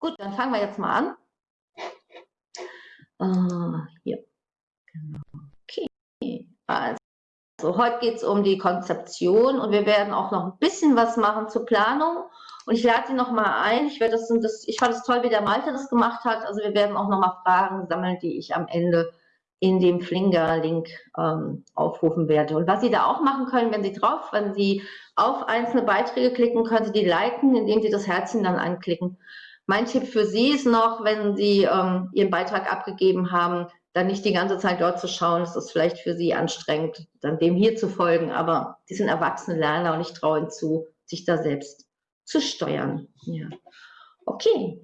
Gut, dann fangen wir jetzt mal an. Uh, hier. Genau. Okay. Also, heute geht es um die Konzeption und wir werden auch noch ein bisschen was machen zur Planung. Und ich lade Sie noch mal ein. Ich, werde das, das, ich fand es toll, wie der Malte das gemacht hat. Also wir werden auch noch mal Fragen sammeln, die ich am Ende in dem Flinger-Link ähm, aufrufen werde. Und was Sie da auch machen können, wenn Sie drauf, wenn Sie auf einzelne Beiträge klicken, können Sie die liken, indem Sie das Herzchen dann anklicken. Mein Tipp für Sie ist noch, wenn Sie ähm, Ihren Beitrag abgegeben haben, dann nicht die ganze Zeit dort zu schauen. Das ist vielleicht für Sie anstrengend, dann dem hier zu folgen. Aber Sie sind erwachsene Lerner und ich traue Ihnen zu, sich da selbst zu steuern. Ja. Okay.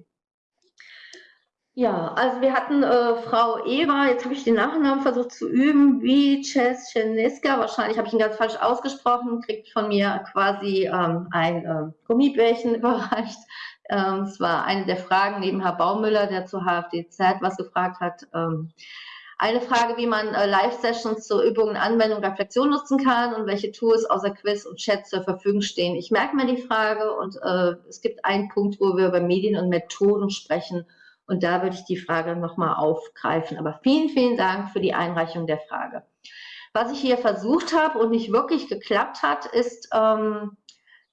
Ja, also wir hatten äh, Frau Eva, jetzt habe ich den Nachnamen versucht zu üben, wie Czescheneska, wahrscheinlich habe ich ihn ganz falsch ausgesprochen, kriegt von mir quasi ähm, ein äh, Gummibärchen überreicht. Ähm, es war eine der Fragen neben Herr Baumüller, der zu HFDZ was gefragt hat. Ähm, eine Frage, wie man äh, Live-Sessions zur Übung, Anwendung, Reflexion nutzen kann und welche Tools außer Quiz und Chat zur Verfügung stehen. Ich merke mir die Frage und äh, es gibt einen Punkt, wo wir über Medien und Methoden sprechen und da würde ich die Frage nochmal aufgreifen. Aber vielen, vielen Dank für die Einreichung der Frage. Was ich hier versucht habe und nicht wirklich geklappt hat, ist, ähm,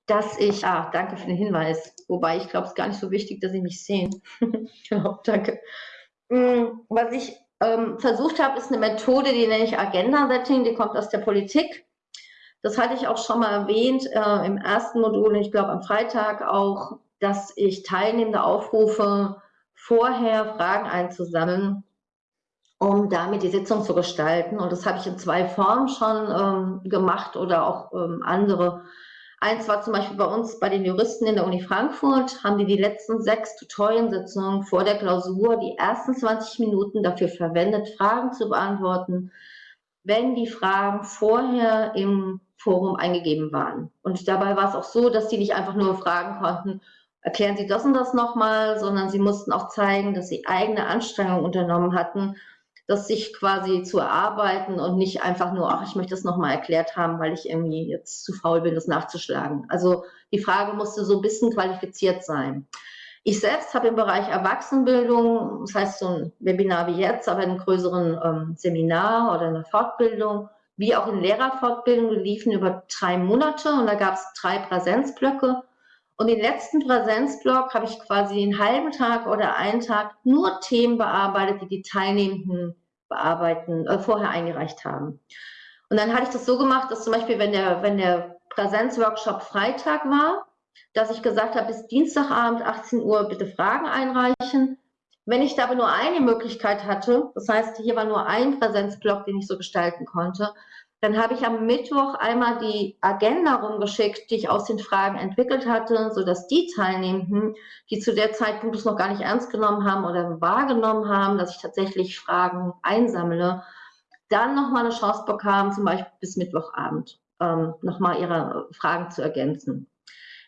dass ich, ah, danke für den Hinweis, wobei ich glaube, es ist gar nicht so wichtig, dass Sie mich sehen. genau, danke. Mm, was ich ähm, versucht habe, ist eine Methode, die nenne ich Agenda-Setting, die kommt aus der Politik. Das hatte ich auch schon mal erwähnt äh, im ersten Modul, ich glaube am Freitag auch, dass ich Teilnehmende aufrufe, vorher Fragen einzusammeln, um damit die Sitzung zu gestalten. Und das habe ich in zwei Formen schon ähm, gemacht oder auch ähm, andere Eins war zum Beispiel bei uns, bei den Juristen in der Uni Frankfurt, haben die die letzten sechs Tutoriensitzungen vor der Klausur die ersten 20 Minuten dafür verwendet, Fragen zu beantworten, wenn die Fragen vorher im Forum eingegeben waren. Und dabei war es auch so, dass die nicht einfach nur fragen konnten, erklären Sie das und das nochmal, sondern sie mussten auch zeigen, dass sie eigene Anstrengungen unternommen hatten, das sich quasi zu erarbeiten und nicht einfach nur, ach, ich möchte das nochmal erklärt haben, weil ich irgendwie jetzt zu faul bin, das nachzuschlagen. Also die Frage musste so ein bisschen qualifiziert sein. Ich selbst habe im Bereich Erwachsenenbildung, das heißt so ein Webinar wie jetzt, aber in einem größeren ähm, Seminar oder einer Fortbildung, wie auch in Lehrerfortbildung, liefen über drei Monate und da gab es drei Präsenzblöcke. Und den letzten Präsenzblock habe ich quasi den halben Tag oder einen Tag nur Themen bearbeitet, die die Teilnehmenden bearbeiten, äh, vorher eingereicht haben. Und dann hatte ich das so gemacht, dass zum Beispiel, wenn der, wenn der Präsenzworkshop Freitag war, dass ich gesagt habe, bis Dienstagabend 18 Uhr bitte Fragen einreichen. Wenn ich da aber nur eine Möglichkeit hatte, das heißt, hier war nur ein Präsenzblock, den ich so gestalten konnte, dann habe ich am Mittwoch einmal die Agenda rumgeschickt, die ich aus den Fragen entwickelt hatte, sodass die Teilnehmenden, die zu der Zeitpunkt es noch gar nicht ernst genommen haben oder wahrgenommen haben, dass ich tatsächlich Fragen einsammle, dann nochmal eine Chance bekamen, zum Beispiel bis Mittwochabend ähm, nochmal ihre Fragen zu ergänzen.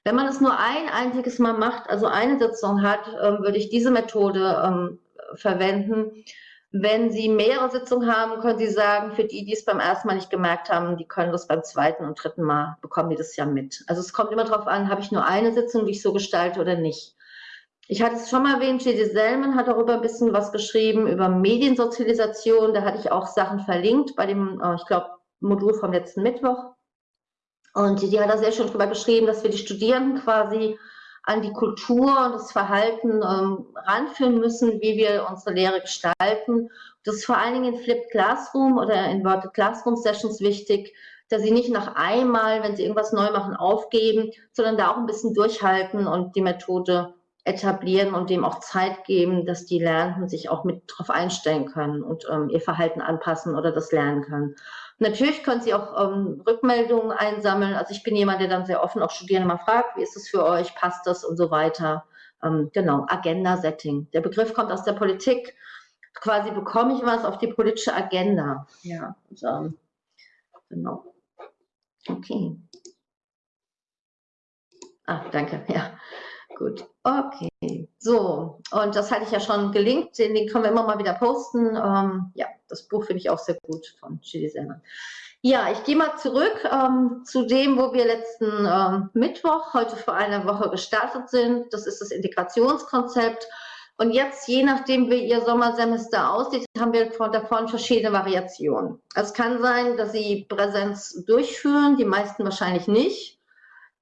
Wenn man es nur ein einziges Mal macht, also eine Sitzung hat, ähm, würde ich diese Methode ähm, verwenden wenn Sie mehrere Sitzungen haben, können Sie sagen, für die, die es beim ersten Mal nicht gemerkt haben, die können das beim zweiten und dritten Mal, bekommen die das ja mit. Also es kommt immer darauf an, habe ich nur eine Sitzung, die ich so gestalte oder nicht. Ich hatte es schon mal erwähnt, J.D. Selman hat darüber ein bisschen was geschrieben, über Mediensozialisation. Da hatte ich auch Sachen verlinkt bei dem, äh, ich glaube, Modul vom letzten Mittwoch. Und die hat da sehr schön drüber geschrieben, dass wir die Studierenden quasi an die Kultur und das Verhalten ähm, ranführen müssen, wie wir unsere Lehre gestalten. Das ist vor allen Dingen in Flipped Classroom oder in Inverted Classroom Sessions wichtig, dass sie nicht nach einmal, wenn sie irgendwas neu machen, aufgeben, sondern da auch ein bisschen durchhalten und die Methode etablieren und dem auch Zeit geben, dass die Lernenden sich auch mit darauf einstellen können und ähm, ihr Verhalten anpassen oder das lernen können. Natürlich können Sie auch ähm, Rückmeldungen einsammeln. Also ich bin jemand, der dann sehr offen auch Studierende mal fragt, wie ist es für euch, passt das und so weiter. Ähm, genau, Agenda-Setting. Der Begriff kommt aus der Politik. Quasi bekomme ich was auf die politische Agenda. Ja, ähm, genau. Okay. Ah, danke, ja. Gut, okay. So, und das hatte ich ja schon gelinkt, den, den können wir immer mal wieder posten. Ähm, ja, das Buch finde ich auch sehr gut von Chili Selman. Ja, ich gehe mal zurück ähm, zu dem, wo wir letzten ähm, Mittwoch, heute vor einer Woche gestartet sind. Das ist das Integrationskonzept. Und jetzt, je nachdem, wie Ihr Sommersemester aussieht, haben wir davon verschiedene Variationen. Es kann sein, dass Sie Präsenz durchführen, die meisten wahrscheinlich nicht.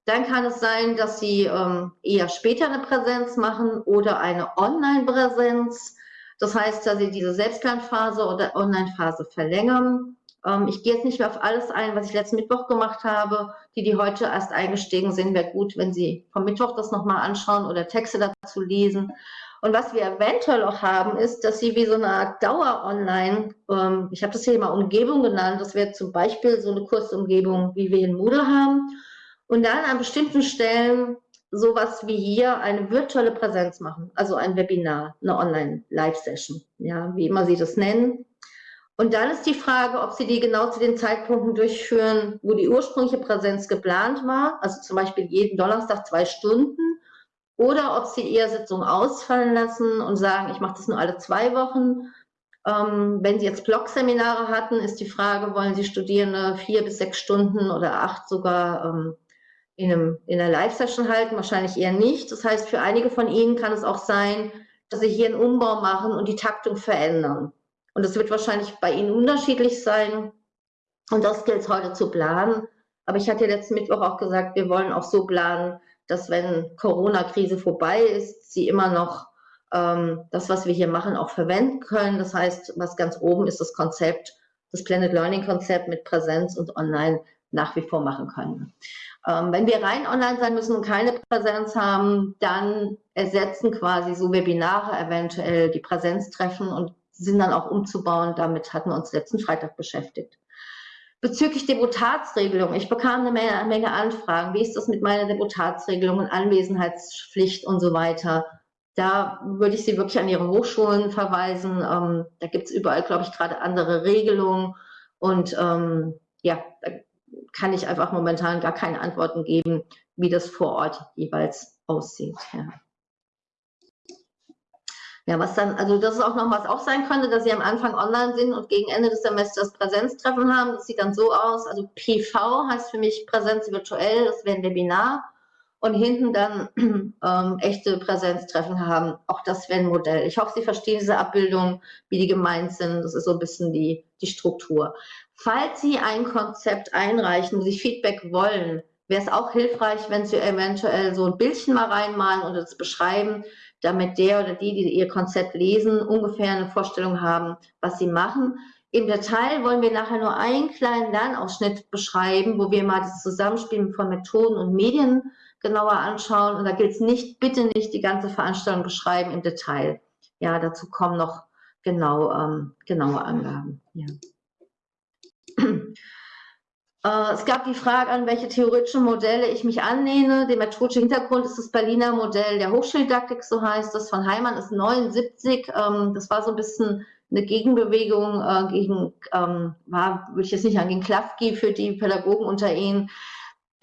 Dann kann es sein, dass Sie ähm, eher später eine Präsenz machen oder eine Online-Präsenz. Das heißt, dass Sie diese Selbstlernphase oder Online-Phase verlängern. Ähm, ich gehe jetzt nicht mehr auf alles ein, was ich letzten Mittwoch gemacht habe. Die, die heute erst eingestiegen sind, wäre gut, wenn Sie vom Mittwoch das nochmal anschauen oder Texte dazu lesen. Und was wir eventuell auch haben, ist, dass Sie wie so eine Art Dauer-Online, ähm, ich habe das hier mal Umgebung genannt, das wäre zum Beispiel so eine Kursumgebung, wie wir in Moodle haben und dann an bestimmten Stellen sowas wie hier eine virtuelle Präsenz machen, also ein Webinar, eine Online-Live-Session, ja, wie immer Sie das nennen. Und dann ist die Frage, ob Sie die genau zu den Zeitpunkten durchführen, wo die ursprüngliche Präsenz geplant war, also zum Beispiel jeden Donnerstag zwei Stunden, oder ob Sie Ihre Sitzung ausfallen lassen und sagen, ich mache das nur alle zwei Wochen. Ähm, wenn Sie jetzt Blog-Seminare hatten, ist die Frage, wollen Sie Studierende vier bis sechs Stunden oder acht sogar ähm, in, einem, in einer Live-Session halten, wahrscheinlich eher nicht. Das heißt, für einige von Ihnen kann es auch sein, dass Sie hier einen Umbau machen und die Taktung verändern. Und das wird wahrscheinlich bei Ihnen unterschiedlich sein. Und das gilt es heute zu planen. Aber ich hatte letzten Mittwoch auch gesagt, wir wollen auch so planen, dass wenn Corona-Krise vorbei ist, Sie immer noch ähm, das, was wir hier machen, auch verwenden können. Das heißt, was ganz oben ist das Konzept, das Planet Learning Konzept mit Präsenz und Online nach wie vor machen können. Ähm, wenn wir rein online sein müssen und keine Präsenz haben, dann ersetzen quasi so Webinare eventuell die Präsenztreffen und sind dann auch umzubauen. Damit hatten wir uns letzten Freitag beschäftigt. Bezüglich Deputatsregelung, ich bekam eine Menge, eine Menge Anfragen. Wie ist das mit meiner Deputatsregelung und Anwesenheitspflicht und so weiter? Da würde ich Sie wirklich an Ihre Hochschulen verweisen. Ähm, da gibt es überall, glaube ich, gerade andere Regelungen. Und ähm, ja, kann ich einfach momentan gar keine Antworten geben, wie das vor Ort jeweils aussieht. Ja. Ja, was dann, also das ist auch noch was auch sein könnte, dass Sie am Anfang online sind und gegen Ende des Semesters Präsenztreffen haben. Das sieht dann so aus. Also PV heißt für mich Präsenz virtuell, das wäre ein Webinar. Und hinten dann ähm, echte Präsenztreffen haben. Auch das wäre ein Modell. Ich hoffe, Sie verstehen diese Abbildung, wie die gemeint sind. Das ist so ein bisschen die, die Struktur. Falls Sie ein Konzept einreichen, Sie Feedback wollen, wäre es auch hilfreich, wenn Sie eventuell so ein Bildchen mal reinmalen und das beschreiben, damit der oder die, die Ihr Konzept lesen, ungefähr eine Vorstellung haben, was Sie machen. Im Detail wollen wir nachher nur einen kleinen Lernausschnitt beschreiben, wo wir mal das Zusammenspiel von Methoden und Medien genauer anschauen. Und da gilt es nicht, bitte nicht die ganze Veranstaltung beschreiben im Detail. Ja, dazu kommen noch genau, ähm, genaue Angaben. Ja. Äh, es gab die Frage, an welche theoretischen Modelle ich mich annehme. Der methodische Hintergrund ist das Berliner Modell der Hochschuldidaktik, so heißt das, von Heimann ist 79. Ähm, das war so ein bisschen eine Gegenbewegung äh, gegen, ähm, war, würde ich jetzt nicht sagen, gegen Klafki für die Pädagogen unter ihnen.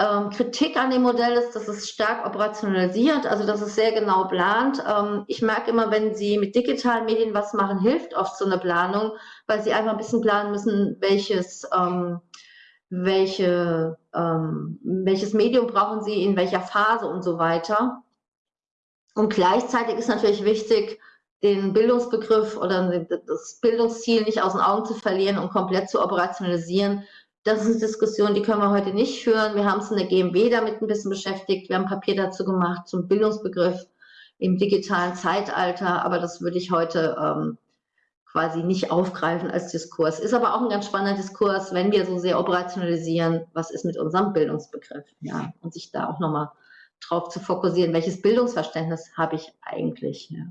Ähm, Kritik an dem Modell ist, dass es stark operationalisiert, also dass es sehr genau plant. Ähm, ich merke immer, wenn Sie mit digitalen Medien was machen, hilft oft so eine Planung, weil Sie einfach ein bisschen planen müssen, welches, ähm, welche, ähm, welches Medium brauchen Sie in welcher Phase und so weiter. Und gleichzeitig ist natürlich wichtig, den Bildungsbegriff oder das Bildungsziel nicht aus den Augen zu verlieren und komplett zu operationalisieren, das ist eine Diskussion, die können wir heute nicht führen. Wir haben es in der GMW damit ein bisschen beschäftigt. Wir haben Papier dazu gemacht zum Bildungsbegriff im digitalen Zeitalter, aber das würde ich heute ähm, quasi nicht aufgreifen als Diskurs. Ist aber auch ein ganz spannender Diskurs, wenn wir so sehr operationalisieren, was ist mit unserem Bildungsbegriff, ja, und sich da auch nochmal drauf zu fokussieren, welches Bildungsverständnis habe ich eigentlich. Ja.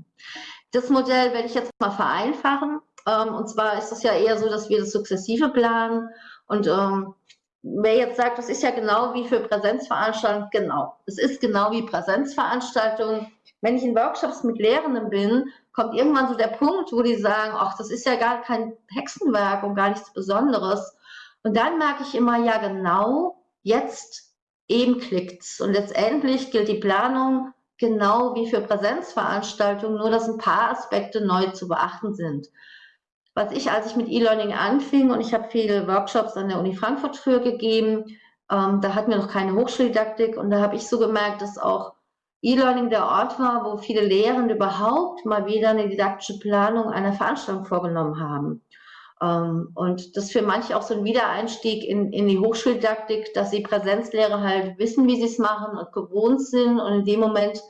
Das Modell werde ich jetzt mal vereinfachen. Ähm, und zwar ist es ja eher so, dass wir das sukzessive planen und ähm, wer jetzt sagt, das ist ja genau wie für Präsenzveranstaltungen, genau. Es ist genau wie Präsenzveranstaltungen. Wenn ich in Workshops mit Lehrenden bin, kommt irgendwann so der Punkt, wo die sagen, ach, das ist ja gar kein Hexenwerk und gar nichts Besonderes. Und dann merke ich immer, ja genau, jetzt eben klickt's. Und letztendlich gilt die Planung genau wie für Präsenzveranstaltungen, nur dass ein paar Aspekte neu zu beachten sind. Was ich, als ich mit E-Learning anfing, und ich habe viele Workshops an der Uni Frankfurt früher gegeben, ähm, da hatten wir noch keine Hochschuldidaktik und da habe ich so gemerkt, dass auch E-Learning der Ort war, wo viele Lehrende überhaupt mal wieder eine didaktische Planung einer Veranstaltung vorgenommen haben. Ähm, und das für manche auch so ein Wiedereinstieg in, in die Hochschuldidaktik, dass sie Präsenzlehre halt wissen, wie sie es machen und gewohnt sind und in dem Moment,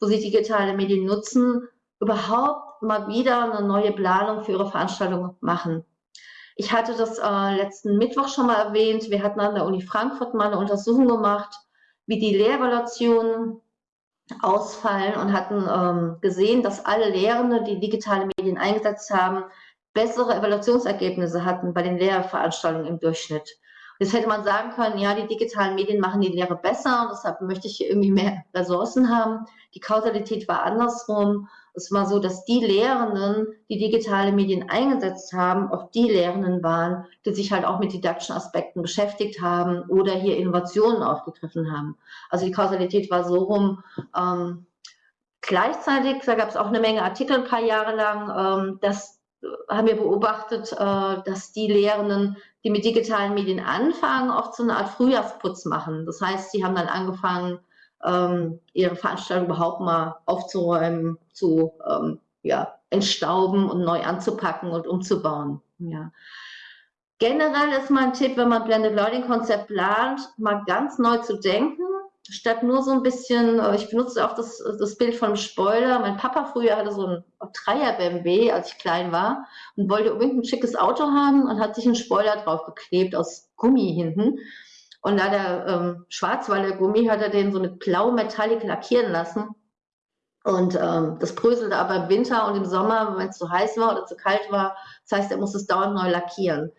wo sie digitale Medien nutzen, überhaupt mal wieder eine neue Planung für ihre Veranstaltung machen. Ich hatte das äh, letzten Mittwoch schon mal erwähnt. Wir hatten an der Uni Frankfurt mal eine Untersuchung gemacht, wie die Lehrevaluationen ausfallen und hatten ähm, gesehen, dass alle Lehrende, die digitale Medien eingesetzt haben, bessere Evaluationsergebnisse hatten bei den Lehrveranstaltungen im Durchschnitt. Jetzt hätte man sagen können, ja, die digitalen Medien machen die Lehre besser und deshalb möchte ich hier irgendwie mehr Ressourcen haben. Die Kausalität war andersrum. Es war so, dass die Lehrenden, die digitale Medien eingesetzt haben, oft die Lehrenden waren, die sich halt auch mit didaktischen Aspekten beschäftigt haben oder hier Innovationen aufgegriffen haben. Also die Kausalität war so rum. Ähm, gleichzeitig, da gab es auch eine Menge Artikel ein paar Jahre lang, ähm, dass haben wir beobachtet, äh, dass die Lehrenden, die mit digitalen Medien anfangen, oft so eine Art Frühjahrsputz machen. Das heißt, sie haben dann angefangen, ähm, ihre Veranstaltung überhaupt mal aufzuräumen, zu ähm, ja, entstauben und neu anzupacken und umzubauen. Ja. Generell ist mein Tipp, wenn man Blended Learning Konzept plant, mal ganz neu zu denken statt nur so ein bisschen, äh, ich benutze auch das, das Bild von Spoiler. Mein Papa früher hatte so ein Dreier BMW, als ich klein war und wollte unbedingt ein schickes Auto haben und hat sich einen Spoiler drauf geklebt aus Gummi hinten. Und da der ähm, Schwarzwalder Gummi hat er den so mit blau Metallic lackieren lassen. Und ähm, das bröselte aber im Winter und im Sommer, wenn es zu heiß war oder zu kalt war. Das heißt, er muss es dauernd neu lackieren.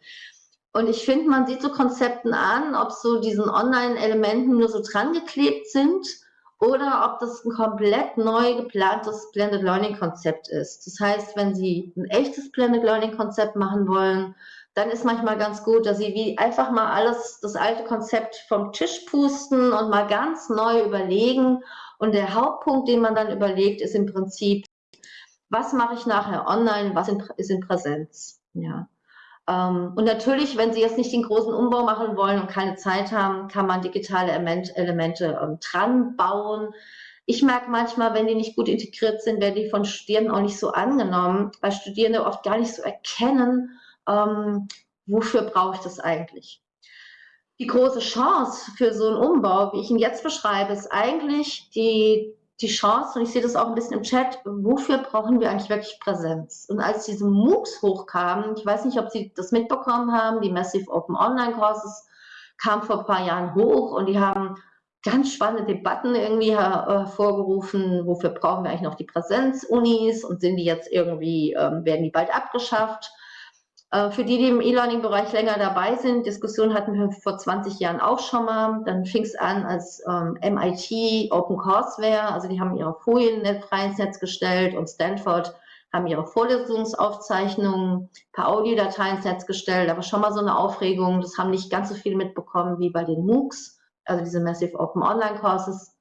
Und ich finde, man sieht so Konzepten an, ob so diesen Online-Elementen nur so dran geklebt sind oder ob das ein komplett neu geplantes Blended Learning Konzept ist. Das heißt, wenn Sie ein echtes Blended Learning Konzept machen wollen, dann ist manchmal ganz gut, dass Sie wie einfach mal alles, das alte Konzept vom Tisch pusten und mal ganz neu überlegen. Und der Hauptpunkt, den man dann überlegt, ist im Prinzip, was mache ich nachher online, was ist in Präsenz. Ja. Ähm, und natürlich, wenn Sie jetzt nicht den großen Umbau machen wollen und keine Zeit haben, kann man digitale Elemente ähm, dran bauen. Ich merke manchmal, wenn die nicht gut integriert sind, werden die von Studierenden auch nicht so angenommen, weil Studierende oft gar nicht so erkennen, ähm, wofür brauche ich das eigentlich. Die große Chance für so einen Umbau, wie ich ihn jetzt beschreibe, ist eigentlich die die Chance, und ich sehe das auch ein bisschen im Chat, wofür brauchen wir eigentlich wirklich Präsenz? Und als diese MOOCs hochkamen, ich weiß nicht, ob Sie das mitbekommen haben, die Massive Open Online Courses kamen vor ein paar Jahren hoch und die haben ganz spannende Debatten irgendwie hervorgerufen, wofür brauchen wir eigentlich noch die Präsenzunis und sind die jetzt irgendwie, ähm, werden die bald abgeschafft? Äh, für die, die im E-Learning-Bereich länger dabei sind, Diskussionen hatten wir vor 20 Jahren auch schon mal. Dann fing es an als ähm, MIT Open Courseware, also die haben ihre Folien frei ins Netz gestellt und Stanford haben ihre Vorlesungsaufzeichnungen per Audiodatei ins Netz gestellt. Aber schon mal so eine Aufregung, das haben nicht ganz so viele mitbekommen wie bei den MOOCs, also diese Massive Open Online Courses.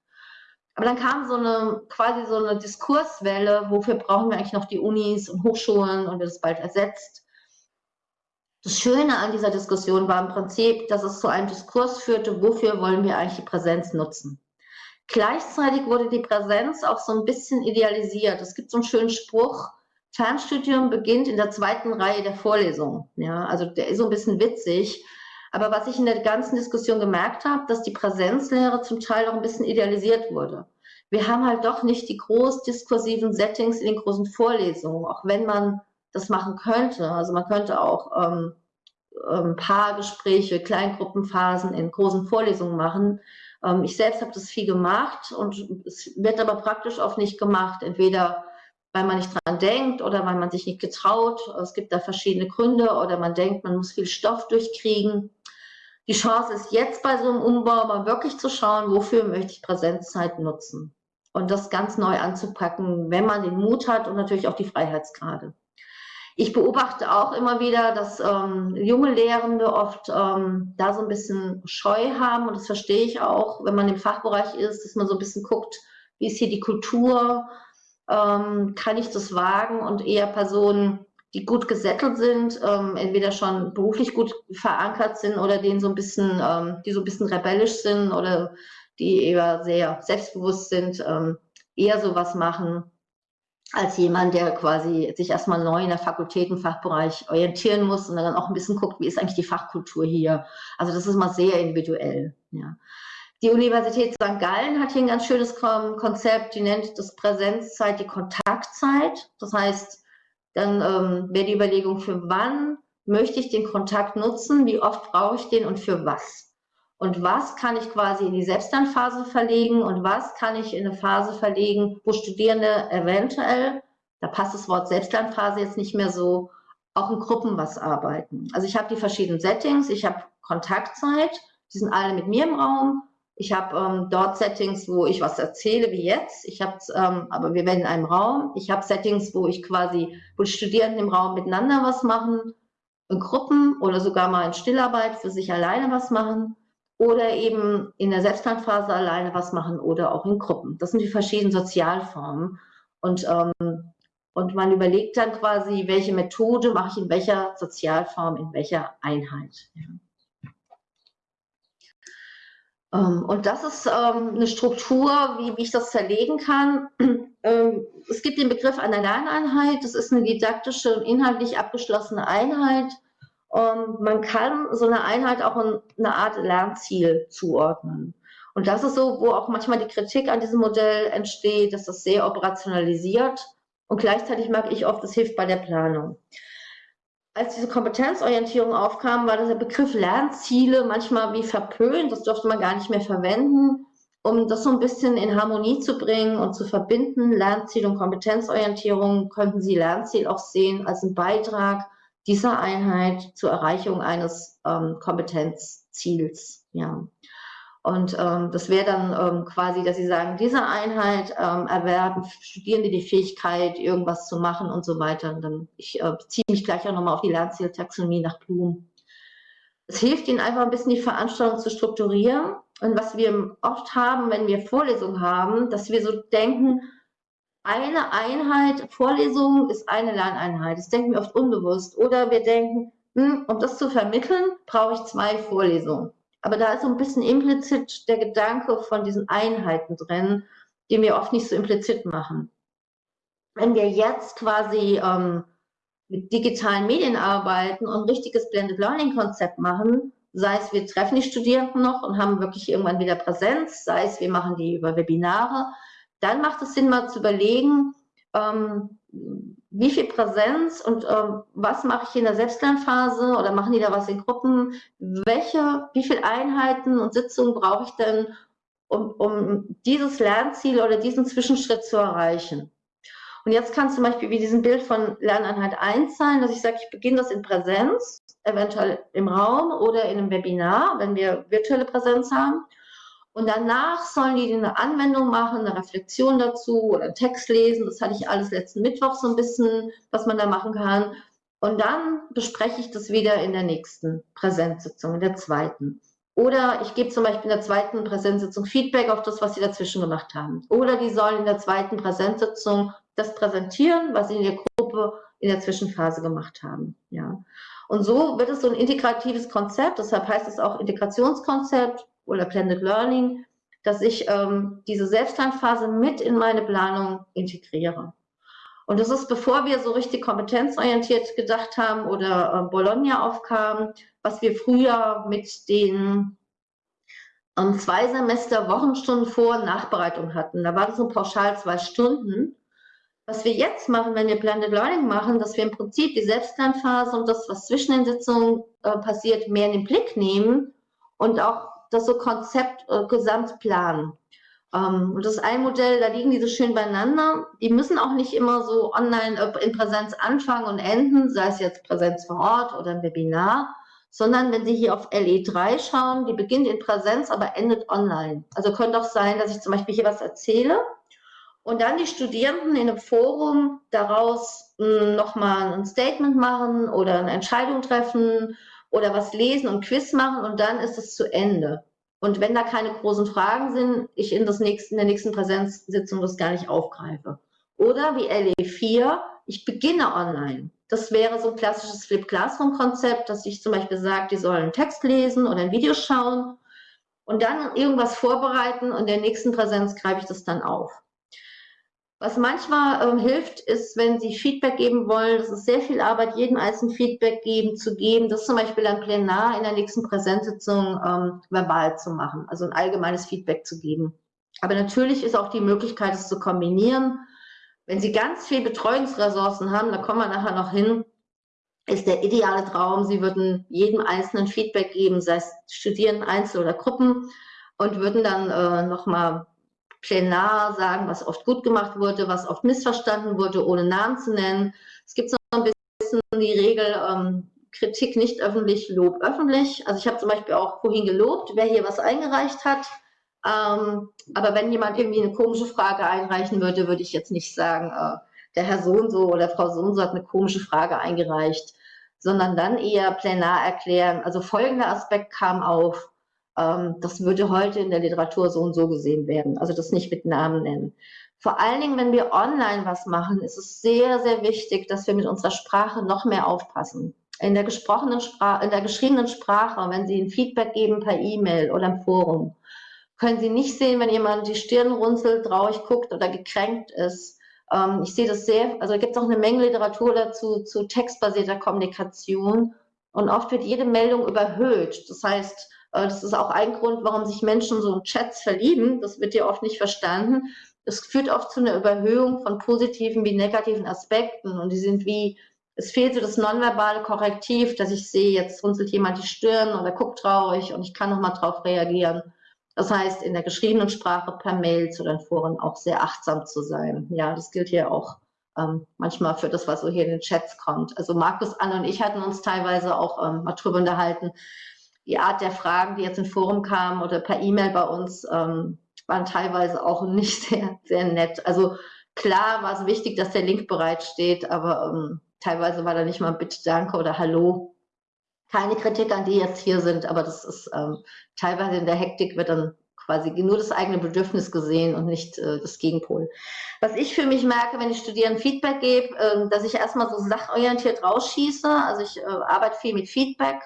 Aber dann kam so eine quasi so eine Diskurswelle, wofür brauchen wir eigentlich noch die Unis und Hochschulen und wird es bald ersetzt? Das Schöne an dieser Diskussion war im Prinzip, dass es zu einem Diskurs führte, wofür wollen wir eigentlich die Präsenz nutzen. Gleichzeitig wurde die Präsenz auch so ein bisschen idealisiert. Es gibt so einen schönen Spruch, Fernstudium beginnt in der zweiten Reihe der Vorlesung. Ja, also der ist so ein bisschen witzig. Aber was ich in der ganzen Diskussion gemerkt habe, dass die Präsenzlehre zum Teil auch ein bisschen idealisiert wurde. Wir haben halt doch nicht die groß diskursiven Settings in den großen Vorlesungen, auch wenn man das machen könnte. Also man könnte auch ähm, ähm, Paargespräche, Kleingruppenphasen in großen Vorlesungen machen. Ähm, ich selbst habe das viel gemacht und es wird aber praktisch oft nicht gemacht. Entweder weil man nicht dran denkt oder weil man sich nicht getraut. Es gibt da verschiedene Gründe oder man denkt, man muss viel Stoff durchkriegen. Die Chance ist jetzt bei so einem Umbau mal wirklich zu schauen, wofür möchte ich Präsenzzeit nutzen und das ganz neu anzupacken, wenn man den Mut hat und natürlich auch die Freiheitsgrade. Ich beobachte auch immer wieder, dass ähm, junge Lehrende oft ähm, da so ein bisschen Scheu haben. Und das verstehe ich auch, wenn man im Fachbereich ist, dass man so ein bisschen guckt, wie ist hier die Kultur, ähm, kann ich das wagen? Und eher Personen, die gut gesettelt sind, ähm, entweder schon beruflich gut verankert sind oder denen so ein bisschen, ähm, die so ein bisschen rebellisch sind oder die eher sehr selbstbewusst sind, ähm, eher sowas machen als jemand, der quasi sich erstmal neu in der Fakultätenfachbereich orientieren muss und dann auch ein bisschen guckt, wie ist eigentlich die Fachkultur hier. Also das ist mal sehr individuell. Ja. Die Universität St. Gallen hat hier ein ganz schönes Konzept, die nennt das Präsenzzeit die Kontaktzeit. Das heißt, dann ähm, wäre die Überlegung, für wann möchte ich den Kontakt nutzen, wie oft brauche ich den und für was. Und was kann ich quasi in die Selbstlernphase verlegen und was kann ich in eine Phase verlegen, wo Studierende eventuell, da passt das Wort Selbstlernphase jetzt nicht mehr so, auch in Gruppen was arbeiten. Also ich habe die verschiedenen Settings, ich habe Kontaktzeit, die sind alle mit mir im Raum. Ich habe ähm, dort Settings, wo ich was erzähle, wie jetzt. Ich habe, ähm, aber wir werden in einem Raum. Ich habe Settings, wo ich quasi, wo die Studierenden im Raum miteinander was machen, in Gruppen oder sogar mal in Stillarbeit für sich alleine was machen oder eben in der Selbstlernphase alleine was machen oder auch in Gruppen. Das sind die verschiedenen Sozialformen. Und, ähm, und man überlegt dann quasi, welche Methode mache ich in welcher Sozialform, in welcher Einheit. Ähm, und das ist ähm, eine Struktur, wie, wie, ich das zerlegen kann. Ähm, es gibt den Begriff einer Lerneinheit. Das ist eine didaktische inhaltlich abgeschlossene Einheit. Und man kann so eine Einheit auch eine Art Lernziel zuordnen. Und das ist so, wo auch manchmal die Kritik an diesem Modell entsteht, dass das sehr operationalisiert. Und gleichzeitig mag ich oft, es hilft bei der Planung als diese Kompetenzorientierung aufkam, war der Begriff Lernziele manchmal wie verpönt. Das durfte man gar nicht mehr verwenden. Um das so ein bisschen in Harmonie zu bringen und zu verbinden, Lernziel und Kompetenzorientierung, könnten Sie Lernziel auch sehen als einen Beitrag dieser Einheit zur Erreichung eines ähm, Kompetenzziels. Ja. Und ähm, das wäre dann ähm, quasi, dass Sie sagen, diese Einheit ähm, erwerben Studierende die Fähigkeit, irgendwas zu machen und so weiter. Und dann, ich äh, beziehe mich gleich auch nochmal auf die Lernzieltaxonomie nach Blum. Es hilft Ihnen einfach ein bisschen, die Veranstaltung zu strukturieren. Und was wir oft haben, wenn wir Vorlesungen haben, dass wir so denken, eine Einheit, Vorlesung ist eine Lerneinheit. Das denken wir oft unbewusst. Oder wir denken, hm, um das zu vermitteln, brauche ich zwei Vorlesungen. Aber da ist so ein bisschen implizit der Gedanke von diesen Einheiten drin, den wir oft nicht so implizit machen. Wenn wir jetzt quasi ähm, mit digitalen Medien arbeiten und ein richtiges Blended Learning Konzept machen, sei es wir treffen die Studierenden noch und haben wirklich irgendwann wieder Präsenz, sei es wir machen die über Webinare, dann macht es Sinn mal zu überlegen, ähm, wie viel Präsenz und ähm, was mache ich in der Selbstlernphase oder machen die da was in Gruppen? Welche, wie viele Einheiten und Sitzungen brauche ich denn, um, um dieses Lernziel oder diesen Zwischenschritt zu erreichen? Und jetzt kann zum Beispiel wie diesem Bild von Lerneinheit 1 sein, dass ich sage, ich beginne das in Präsenz, eventuell im Raum oder in einem Webinar, wenn wir virtuelle Präsenz haben. Und danach sollen die eine Anwendung machen, eine Reflexion dazu oder einen Text lesen. Das hatte ich alles letzten Mittwoch so ein bisschen, was man da machen kann. Und dann bespreche ich das wieder in der nächsten Präsenzsitzung, in der zweiten. Oder ich gebe zum Beispiel in der zweiten Präsenzsitzung Feedback auf das, was sie dazwischen gemacht haben. Oder die sollen in der zweiten Präsenzsitzung das präsentieren, was sie in der Gruppe in der Zwischenphase gemacht haben. Ja. Und so wird es so ein integratives Konzept, deshalb heißt es auch Integrationskonzept, oder Blended Learning, dass ich ähm, diese Selbstlernphase mit in meine Planung integriere. Und das ist, bevor wir so richtig kompetenzorientiert gedacht haben oder äh, Bologna aufkam, was wir früher mit den ähm, zwei Semester Wochenstunden Vor- Nachbereitung hatten. Da war das so pauschal zwei Stunden. Was wir jetzt machen, wenn wir Blended Learning machen, dass wir im Prinzip die Selbstlernphase und das, was zwischen den Sitzungen äh, passiert, mehr in den Blick nehmen und auch das so Konzept äh, gesamt planen. Ähm, und das ist ein Modell, da liegen die so schön beieinander. Die müssen auch nicht immer so online äh, in Präsenz anfangen und enden, sei es jetzt Präsenz vor Ort oder ein Webinar, sondern wenn Sie hier auf LE3 schauen, die beginnt in Präsenz, aber endet online. Also könnte auch sein, dass ich zum Beispiel hier was erzähle und dann die Studierenden in einem Forum daraus hm, nochmal ein Statement machen oder eine Entscheidung treffen oder was lesen und Quiz machen und dann ist es zu Ende. Und wenn da keine großen Fragen sind, ich in, das nächste, in der nächsten Präsenzsitzung das gar nicht aufgreife. Oder wie LE4, ich beginne online. Das wäre so ein klassisches Flip Classroom Konzept, dass ich zum Beispiel sage, die sollen einen Text lesen oder ein Video schauen und dann irgendwas vorbereiten und in der nächsten Präsenz greife ich das dann auf. Was manchmal ähm, hilft, ist, wenn Sie Feedback geben wollen, das ist sehr viel Arbeit, jedem einzelnen Feedback geben, zu geben, das zum Beispiel dann plenar in der nächsten Präsenzsitzung ähm, verbal zu machen, also ein allgemeines Feedback zu geben. Aber natürlich ist auch die Möglichkeit, es zu kombinieren. Wenn Sie ganz viel Betreuungsressourcen haben, da kommen wir nachher noch hin, ist der ideale Traum, Sie würden jedem einzelnen Feedback geben, sei es Studierenden, Einzel- oder Gruppen, und würden dann äh, nochmal plenar sagen, was oft gut gemacht wurde, was oft missverstanden wurde, ohne Namen zu nennen. Es gibt so ein bisschen die Regel, ähm, Kritik nicht öffentlich, Lob öffentlich. Also ich habe zum Beispiel auch vorhin gelobt, wer hier was eingereicht hat. Ähm, aber wenn jemand irgendwie eine komische Frage einreichen würde, würde ich jetzt nicht sagen, äh, der Herr so und so oder Frau so und so hat eine komische Frage eingereicht, sondern dann eher plenar erklären. Also folgender Aspekt kam auf ähm, das würde heute in der Literatur so und so gesehen werden. Also das nicht mit Namen nennen. Vor allen Dingen, wenn wir online was machen, ist es sehr, sehr wichtig, dass wir mit unserer Sprache noch mehr aufpassen. In der gesprochenen Sprache, in der geschriebenen Sprache, wenn Sie ein Feedback geben per E-Mail oder im Forum, können Sie nicht sehen, wenn jemand die Stirn runzelt, traurig guckt oder gekränkt ist. Ähm, ich sehe das sehr, also gibt es auch eine Menge Literatur dazu, zu textbasierter Kommunikation. Und oft wird jede Meldung überhöht. Das heißt, das ist auch ein Grund, warum sich Menschen so in Chats verlieben. Das wird ja oft nicht verstanden. Es führt oft zu einer Überhöhung von positiven wie negativen Aspekten und die sind wie, es fehlt so das nonverbale Korrektiv, dass ich sehe, jetzt runzelt jemand die Stirn oder guckt traurig und ich kann nochmal drauf reagieren. Das heißt, in der geschriebenen Sprache per Mails oder in Foren auch sehr achtsam zu sein. Ja, das gilt hier auch ähm, manchmal für das, was so hier in den Chats kommt. Also Markus, Anne und ich hatten uns teilweise auch ähm, mal drüber unterhalten, die Art der Fragen, die jetzt im Forum kamen oder per E-Mail bei uns, ähm, waren teilweise auch nicht sehr, sehr nett. Also klar war es wichtig, dass der Link bereitsteht, aber ähm, teilweise war da nicht mal Bitte, Danke oder Hallo. Keine Kritik an die jetzt hier sind, aber das ist ähm, teilweise in der Hektik wird dann quasi nur das eigene Bedürfnis gesehen und nicht äh, das Gegenpol. Was ich für mich merke, wenn ich Studierenden Feedback gebe, äh, dass ich erstmal so sachorientiert rausschieße. Also ich äh, arbeite viel mit Feedback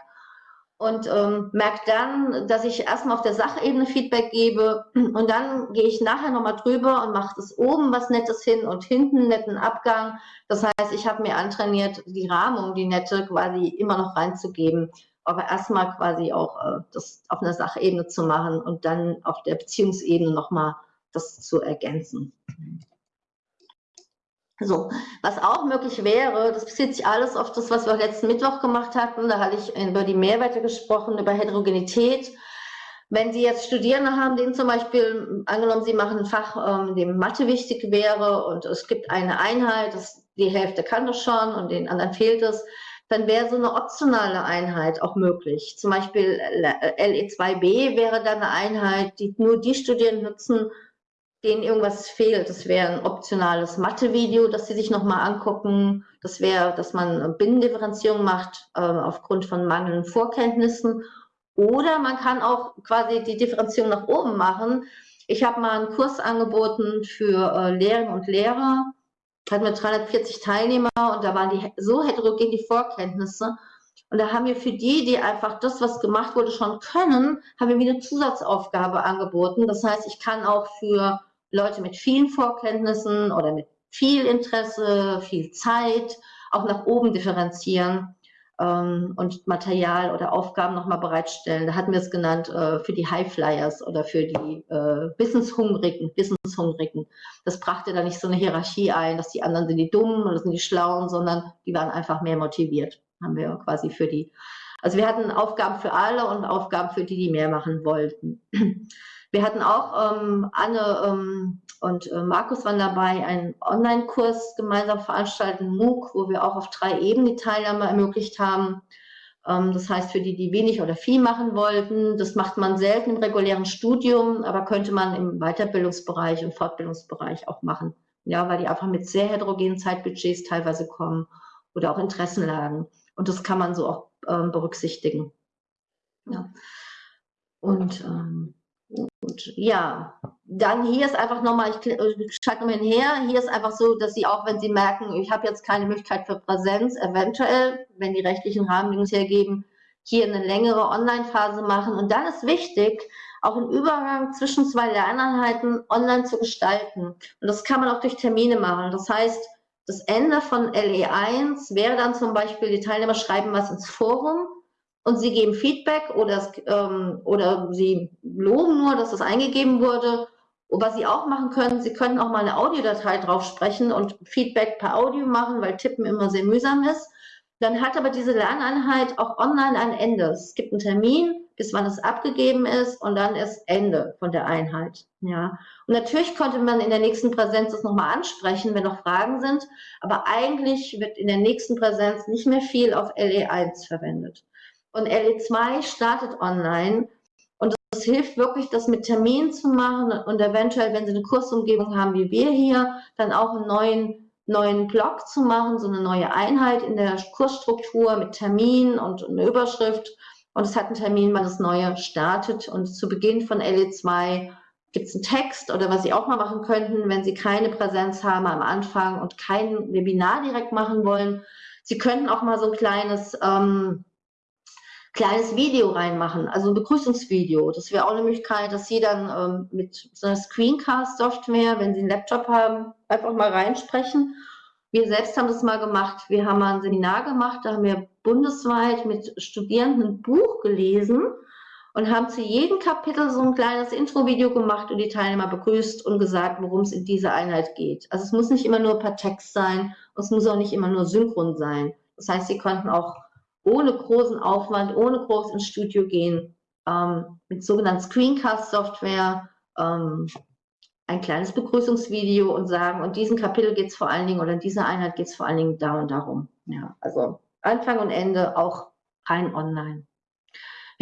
und ähm, merke dann, dass ich erstmal auf der Sachebene Feedback gebe und dann gehe ich nachher nochmal drüber und mache das oben was Nettes hin und hinten einen netten Abgang. Das heißt, ich habe mir antrainiert, die Rahmung, die nette quasi immer noch reinzugeben, aber erstmal quasi auch äh, das auf einer Sachebene zu machen und dann auf der Beziehungsebene nochmal das zu ergänzen. So, was auch möglich wäre, das bezieht sich alles auf das, was wir letzten Mittwoch gemacht hatten. Da hatte ich über die Mehrwerte gesprochen, über Heterogenität. Wenn Sie jetzt Studierende haben, denen zum Beispiel, angenommen, Sie machen ein Fach, ähm, dem Mathe wichtig wäre und es gibt eine Einheit, das, die Hälfte kann das schon und den anderen fehlt es, dann wäre so eine optionale Einheit auch möglich. Zum Beispiel LE2b wäre dann eine Einheit, die nur die Studierenden nutzen, denen irgendwas fehlt. Das wäre ein optionales Mathe-Video, das sie sich nochmal angucken. Das wäre, dass man Binnendifferenzierung macht äh, aufgrund von mangelnden Vorkenntnissen. Oder man kann auch quasi die Differenzierung nach oben machen. Ich habe mal einen Kurs angeboten für äh, Lehrerinnen und Lehrer, hatten wir 340 Teilnehmer und da waren die so heterogen die Vorkenntnisse. Und da haben wir für die, die einfach das, was gemacht wurde, schon können, haben wir wieder eine Zusatzaufgabe angeboten. Das heißt, ich kann auch für Leute mit vielen Vorkenntnissen oder mit viel Interesse, viel Zeit auch nach oben differenzieren ähm, und Material oder Aufgaben nochmal bereitstellen. Da hatten wir es genannt äh, für die Highflyers oder für die äh, Wissenshungrigen, Wissenshungrigen. Das brachte da nicht so eine Hierarchie ein, dass die anderen sind die Dummen oder sind die Schlauen, sondern die waren einfach mehr motiviert. Haben wir quasi für die. Also wir hatten Aufgaben für alle und Aufgaben für die, die mehr machen wollten. Wir hatten auch ähm, Anne ähm, und äh, Markus waren dabei, einen Online-Kurs gemeinsam veranstalten, MOOC, wo wir auch auf drei Ebenen die Teilnahme ermöglicht haben. Ähm, das heißt, für die, die wenig oder viel machen wollten, das macht man selten im regulären Studium, aber könnte man im Weiterbildungsbereich und Fortbildungsbereich auch machen. Ja, weil die einfach mit sehr heterogenen Zeitbudgets teilweise kommen oder auch Interessenlagen. Und das kann man so auch ähm, berücksichtigen. Ja. Und, ähm, und ja, dann hier ist einfach nochmal, ich, ich schalte nochmal hinher, hier ist einfach so, dass Sie auch, wenn Sie merken, ich habe jetzt keine Möglichkeit für Präsenz, eventuell, wenn die rechtlichen Rahmenbedingungen hergeben, hier eine längere Online-Phase machen. Und dann ist wichtig, auch einen Übergang zwischen zwei Lerneinheiten online zu gestalten. Und das kann man auch durch Termine machen. Das heißt, das Ende von LE1 wäre dann zum Beispiel, die Teilnehmer schreiben was ins Forum und sie geben Feedback oder, ähm, oder sie loben nur, dass das eingegeben wurde. Und was sie auch machen können, sie können auch mal eine Audiodatei drauf sprechen und Feedback per Audio machen, weil Tippen immer sehr mühsam ist. Dann hat aber diese Lerneinheit auch online ein Ende. Es gibt einen Termin, bis wann es abgegeben ist und dann ist Ende von der Einheit. Ja. Und natürlich konnte man in der nächsten Präsenz das nochmal ansprechen, wenn noch Fragen sind, aber eigentlich wird in der nächsten Präsenz nicht mehr viel auf LE1 verwendet. Und LE2 startet online und es hilft wirklich, das mit Terminen zu machen und eventuell, wenn Sie eine Kursumgebung haben wie wir hier, dann auch einen neuen neuen Blog zu machen, so eine neue Einheit in der Kursstruktur mit Termin und eine Überschrift. Und es hat einen Termin, wann das Neue startet. Und zu Beginn von LE2 gibt es einen Text oder was Sie auch mal machen könnten, wenn Sie keine Präsenz haben am Anfang und kein Webinar direkt machen wollen. Sie könnten auch mal so ein kleines ähm, kleines Video reinmachen, also ein Begrüßungsvideo. Das wäre auch eine Möglichkeit, dass Sie dann ähm, mit so einer Screencast-Software, wenn Sie einen Laptop haben, einfach mal reinsprechen. Wir selbst haben das mal gemacht. Wir haben mal ein Seminar gemacht, da haben wir bundesweit mit Studierenden ein Buch gelesen und haben zu jedem Kapitel so ein kleines Intro-Video gemacht und die Teilnehmer begrüßt und gesagt, worum es in dieser Einheit geht. Also es muss nicht immer nur per Text sein es muss auch nicht immer nur synchron sein. Das heißt, Sie konnten auch ohne großen Aufwand, ohne groß ins Studio gehen, ähm, mit sogenannten Screencast-Software ähm, ein kleines Begrüßungsvideo und sagen, und diesen Kapitel geht es vor allen Dingen, oder in dieser Einheit geht es vor allen Dingen da und darum. Ja, also Anfang und Ende auch rein online.